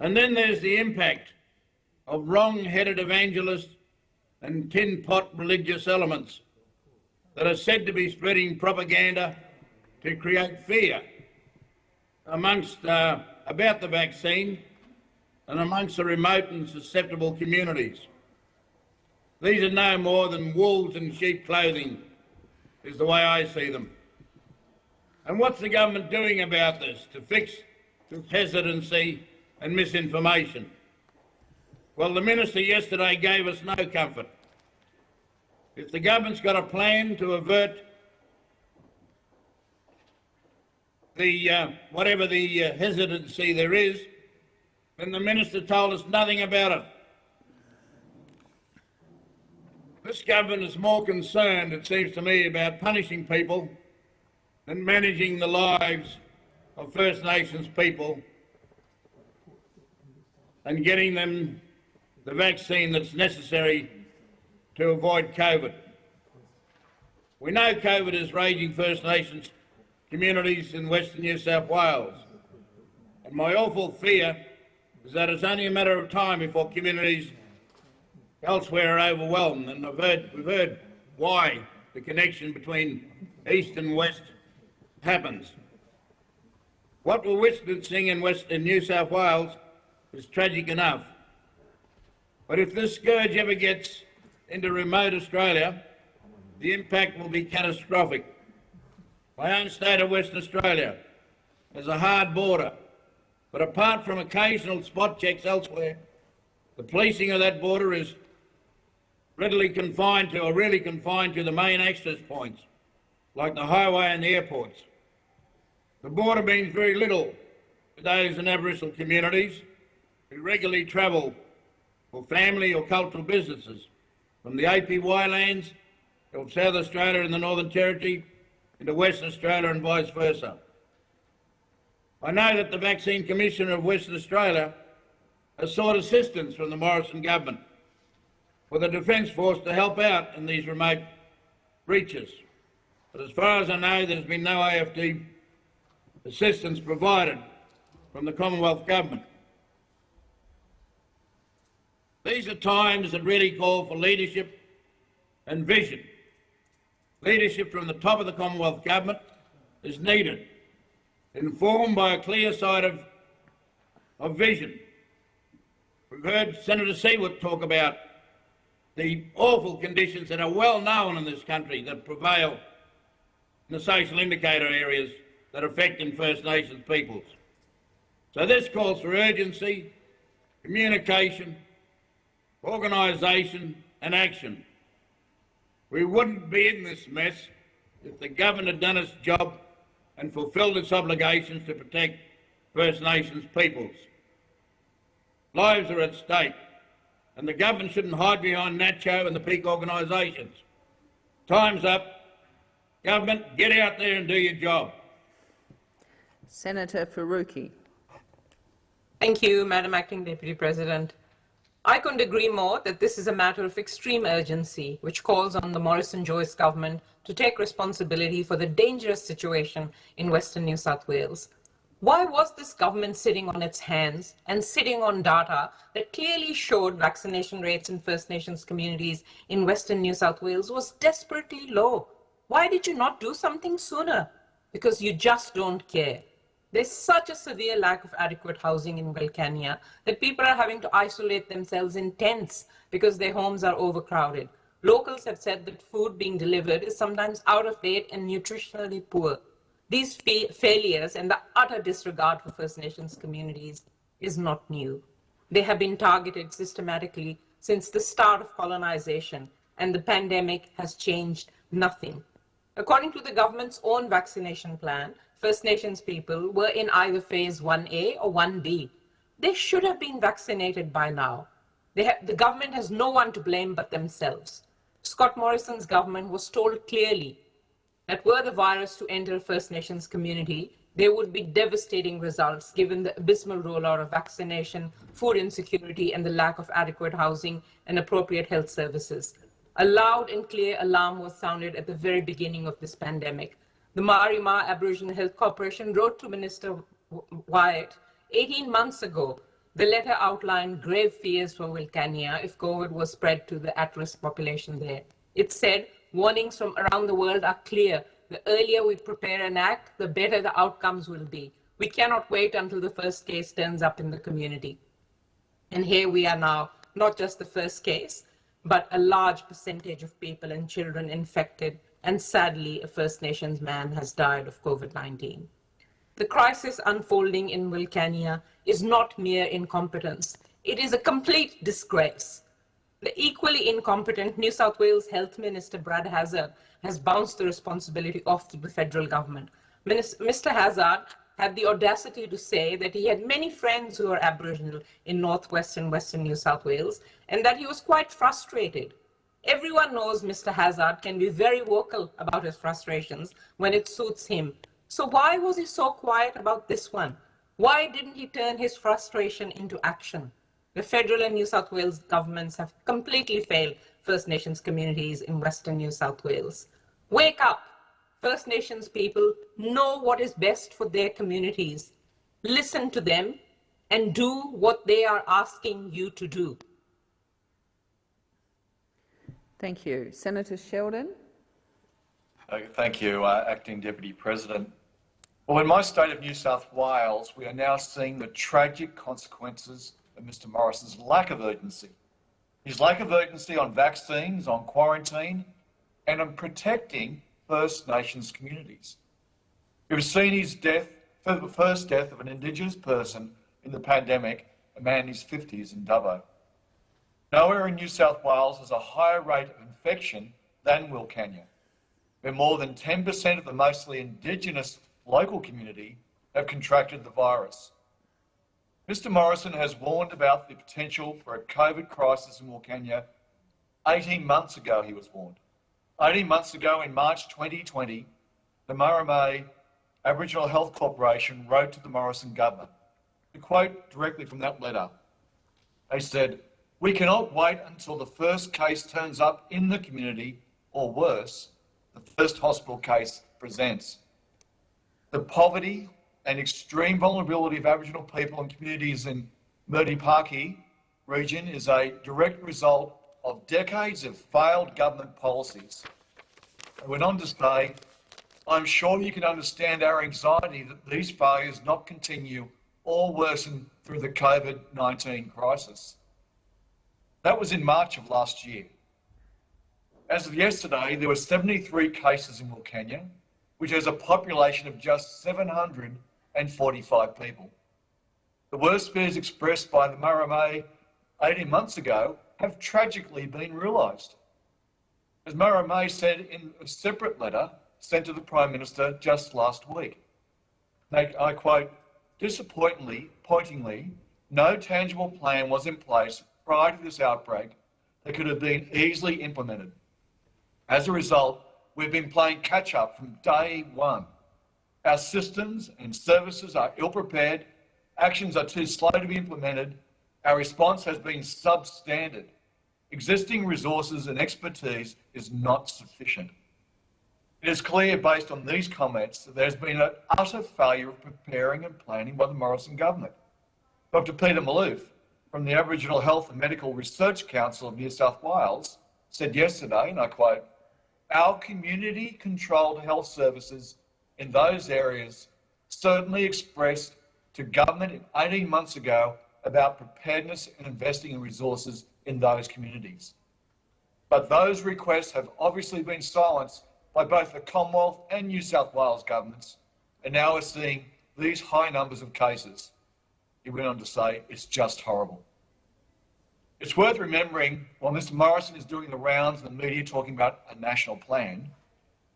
And then there's the impact of wrong-headed evangelists and tin-pot religious elements that are said to be spreading propaganda to create fear amongst uh, about the vaccine and amongst the remote and susceptible communities. These are no more than wolves in sheep clothing, is the way I see them. And what's the government doing about this to fix hesitancy and misinformation? Well, the minister yesterday gave us no comfort. If the government's got a plan to avert the uh, whatever the uh, hesitancy there is, then the minister told us nothing about it. This government is more concerned, it seems to me, about punishing people than managing the lives of First Nations people and getting them the vaccine that's necessary to avoid COVID. We know COVID is raging First Nations communities in Western New South Wales. And my awful fear is that it's only a matter of time before communities elsewhere are overwhelmed. And I've heard, we've heard why the connection between East and West happens. What we're witnessing in, West, in New South Wales is tragic enough. But if this scourge ever gets into remote Australia, the impact will be catastrophic. My own state of Western Australia has a hard border, but apart from occasional spot checks elsewhere, the policing of that border is readily confined to, or really confined to the main access points, like the highway and the airports. The border means very little to those in Aboriginal communities who regularly travel for family or cultural businesses from the APY lands of South Australia and the Northern Territory into Western Australia and vice versa. I know that the Vaccine Commissioner of Western Australia has sought assistance from the Morrison government for the Defence Force to help out in these remote breaches. But as far as I know, there's been no AFD assistance provided from the Commonwealth Government. These are times that really call for leadership and vision. Leadership from the top of the Commonwealth Government is needed, informed by a clear sight of, of vision. We've heard Senator Siewert talk about the awful conditions that are well known in this country that prevail in the social indicator areas that affect in First Nations peoples. So this calls for urgency, communication, organisation and action. We wouldn't be in this mess if the government had done its job and fulfilled its obligations to protect First Nations peoples. Lives are at stake, and the government shouldn't hide behind NACCHO and the peak organisations. Time's up. Government, get out there and do your job. Senator Faruqi. Thank you, Madam Acting Deputy President. I couldn't agree more that this is a matter of extreme urgency, which calls on the Morrison-Joyce government to take responsibility for the dangerous situation in Western New South Wales. Why was this government sitting on its hands and sitting on data that clearly showed vaccination rates in First Nations communities in Western New South Wales was desperately low? Why did you not do something sooner? Because you just don't care. There's such a severe lack of adequate housing in Wilcannia that people are having to isolate themselves in tents because their homes are overcrowded. Locals have said that food being delivered is sometimes out of date and nutritionally poor. These fa failures and the utter disregard for First Nations communities is not new. They have been targeted systematically since the start of colonization, and the pandemic has changed nothing. According to the government's own vaccination plan, First Nations people were in either phase 1A or 1B. They should have been vaccinated by now. the government has no one to blame but themselves. Scott Morrison's government was told clearly that were the virus to enter a First Nations community, there would be devastating results given the abysmal rollout of vaccination, food insecurity, and the lack of adequate housing and appropriate health services. A loud and clear alarm was sounded at the very beginning of this pandemic. The Maari Ma Aboriginal Health Corporation wrote to Minister Wyatt 18 months ago. The letter outlined grave fears for Wilcannia if COVID was spread to the at-risk population there. It said warnings from around the world are clear. The earlier we prepare and act, the better the outcomes will be. We cannot wait until the first case turns up in the community. And here we are now, not just the first case, but a large percentage of people and children infected, and sadly, a First Nations man has died of COVID-19. The crisis unfolding in Wilcannia is not mere incompetence. It is a complete disgrace. The equally incompetent New South Wales Health Minister Brad Hazzard has bounced the responsibility off to the federal government. Mr. Hazzard had the audacity to say that he had many friends who are Aboriginal in northwest and western New South Wales and that he was quite frustrated. Everyone knows Mr. Hazzard can be very vocal about his frustrations when it suits him. So why was he so quiet about this one? Why didn't he turn his frustration into action? The federal and New South Wales governments have completely failed First Nations communities in Western New South Wales. Wake up! First Nations people know what is best for their communities. Listen to them and do what they are asking you to do. Thank you. Senator Sheldon. Uh, thank you, uh, Acting Deputy President. Well, in my state of New South Wales, we are now seeing the tragic consequences of Mr Morrison's lack of urgency. His lack of urgency on vaccines, on quarantine, and on protecting First Nations communities. We've seen his death, the first death of an Indigenous person in the pandemic, a man in his 50s in Dubbo. Nowhere in New South Wales has a higher rate of infection than Wilcannia, where more than 10% of the mostly Indigenous local community have contracted the virus. Mr Morrison has warned about the potential for a COVID crisis in Wilcannia 18 months ago, he was warned. 18 months ago, in March 2020, the Murrumbidgee Aboriginal Health Corporation wrote to the Morrison government. To quote directly from that letter, they said, we cannot wait until the first case turns up in the community, or worse, the first hospital case presents. The poverty and extreme vulnerability of Aboriginal people and communities in Murdi region is a direct result of decades of failed government policies. I went on to say, I'm sure you can understand our anxiety that these failures not continue or worsen through the COVID-19 crisis. That was in March of last year. As of yesterday, there were 73 cases in Wilcannia, which has a population of just 745 people. The worst fears expressed by the Murrumbidgee 18 months ago have tragically been realised. As Murrumbidgee said in a separate letter sent to the Prime Minister just last week, I quote, disappointingly, pointingly, no tangible plan was in place prior to this outbreak that could have been easily implemented. As a result, we've been playing catch up from day one. Our systems and services are ill prepared, actions are too slow to be implemented, Our response has been substandard. Existing resources and expertise is not sufficient. It is clear based on these comments that there's been an utter failure of preparing and planning by the Morrison government. Dr Peter Malouf from the Aboriginal Health and Medical Research Council of New South Wales said yesterday, and I quote, our community controlled health services in those areas certainly expressed to government 18 months ago about preparedness and investing in resources in those communities. But those requests have obviously been silenced by both the Commonwealth and New South Wales governments, and now we're seeing these high numbers of cases. He went on to say, it's just horrible. It's worth remembering, while Mr Morrison is doing the rounds in the media talking about a national plan,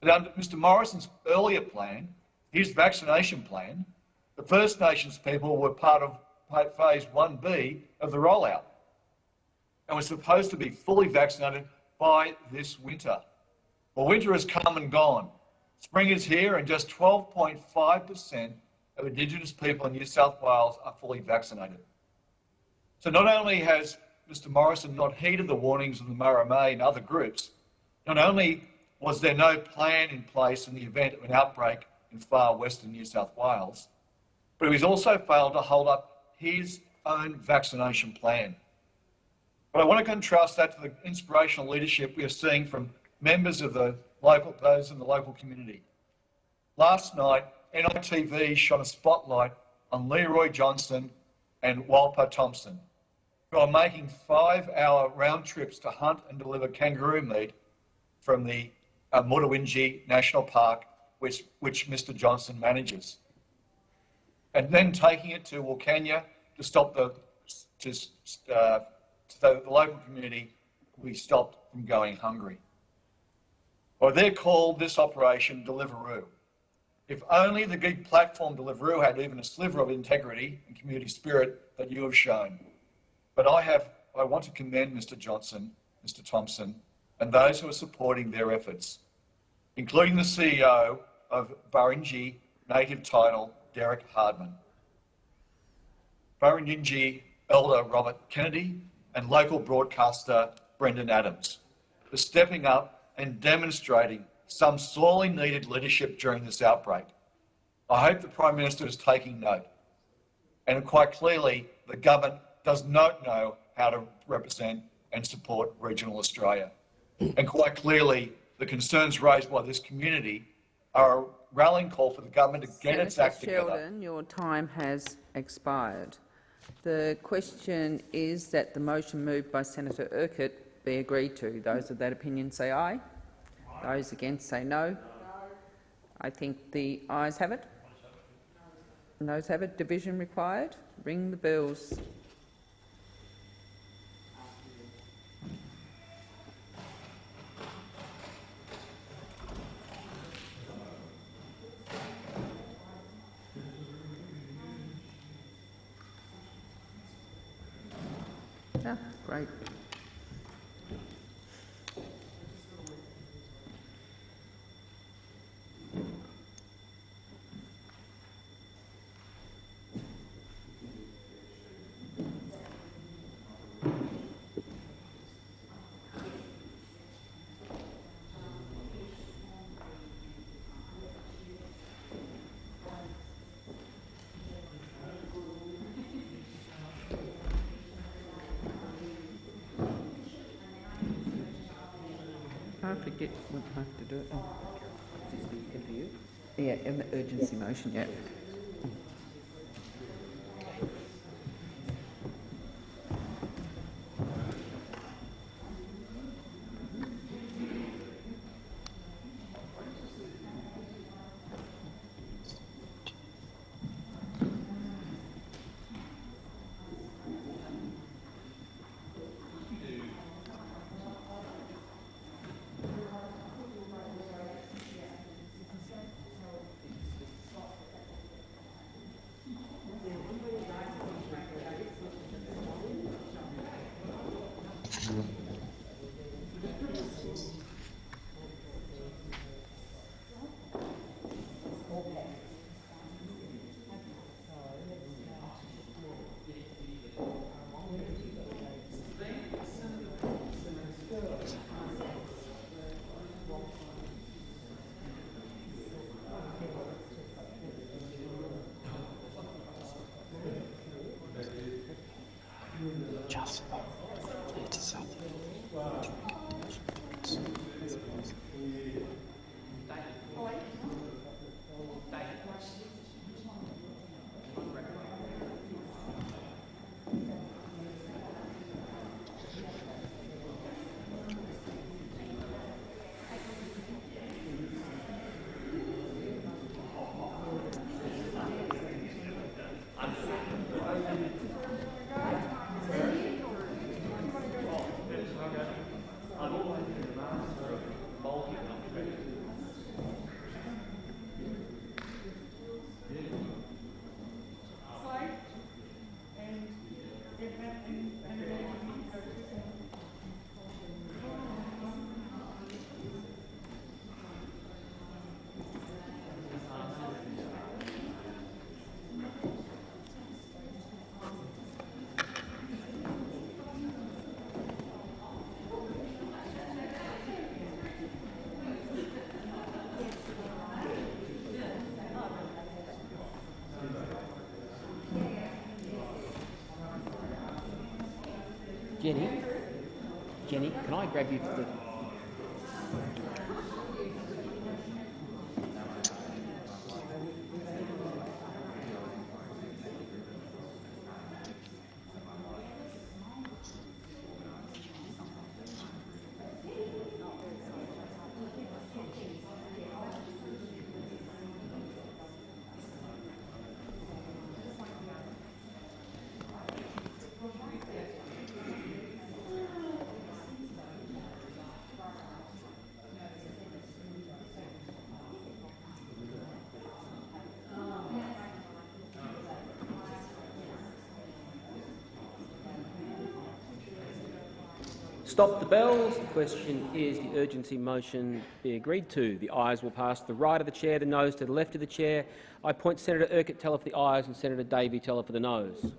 that under Mr Morrison's earlier plan, his vaccination plan, the First Nations people were part of phase 1B of the rollout and were supposed to be fully vaccinated by this winter. Well, winter has come and gone. Spring is here and just 12.5% of Indigenous people in New South Wales are fully vaccinated. So not only has Mr Morrison not heeded the warnings of the Maari Ma and other groups, not only was there no plan in place in the event of an outbreak in far western New South Wales, but he's also failed to hold up his own vaccination plan. But I want to contrast that to the inspirational leadership we are seeing from members of the local, those in the local community. Last night, NITV shot a spotlight on Leroy Johnston and Walpa Thompson, who are making five-hour round trips to hunt and deliver kangaroo meat from the uh, Mutawintji National Park, which, which Mr Johnston manages, and then taking it to Wilcannia to stop the, to, uh, to the, the local community we stopped from going hungry or they're called this operation Deliveroo. If only the gig platform Deliveroo had even a sliver of integrity and community spirit that you have shown. But I have, I want to commend Mr Johnson, Mr Thompson, and those who are supporting their efforts, including the CEO of Barkandji Native Title, Derek Hardman. Barkandji Elder Robert Kennedy and local broadcaster Brendan Adams for stepping up and demonstrating some sorely needed leadership during this outbreak. I hope the Prime Minister is taking note. And quite clearly, the government does not know how to represent and support regional Australia. And quite clearly, the concerns raised by this community are a rallying call for the government to get Senator its act Sheldon, together. your time has expired. The question is that the motion moved by Senator Urquhart be agreed to. Those of that opinion say aye. Those against say no. I think the ayes have it. Noes have it. Division required. Ring the bells. Ah, great. I forget what I have to do. Oh, the MPU. Yeah, and the urgency motion, yeah. just Jenny, Jenny, can I grab you for the... Stop the bells. The question is the urgency motion be agreed to. The ayes will pass to the right of the chair, the noes to the left of the chair. I point Senator Urquhart Teller for the ayes and Senator Davey Teller for the noes.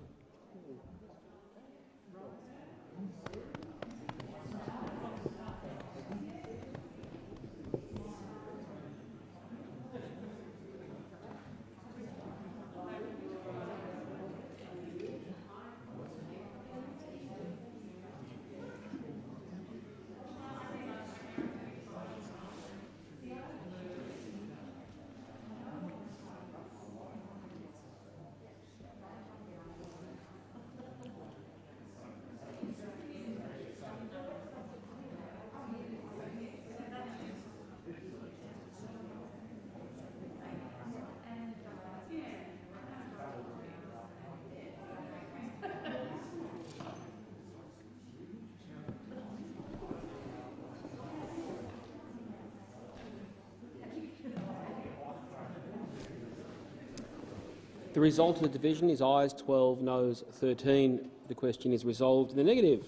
The result of the division is ayes 12, noes 13. The question is resolved in the negative.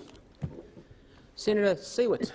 Senator Siewert.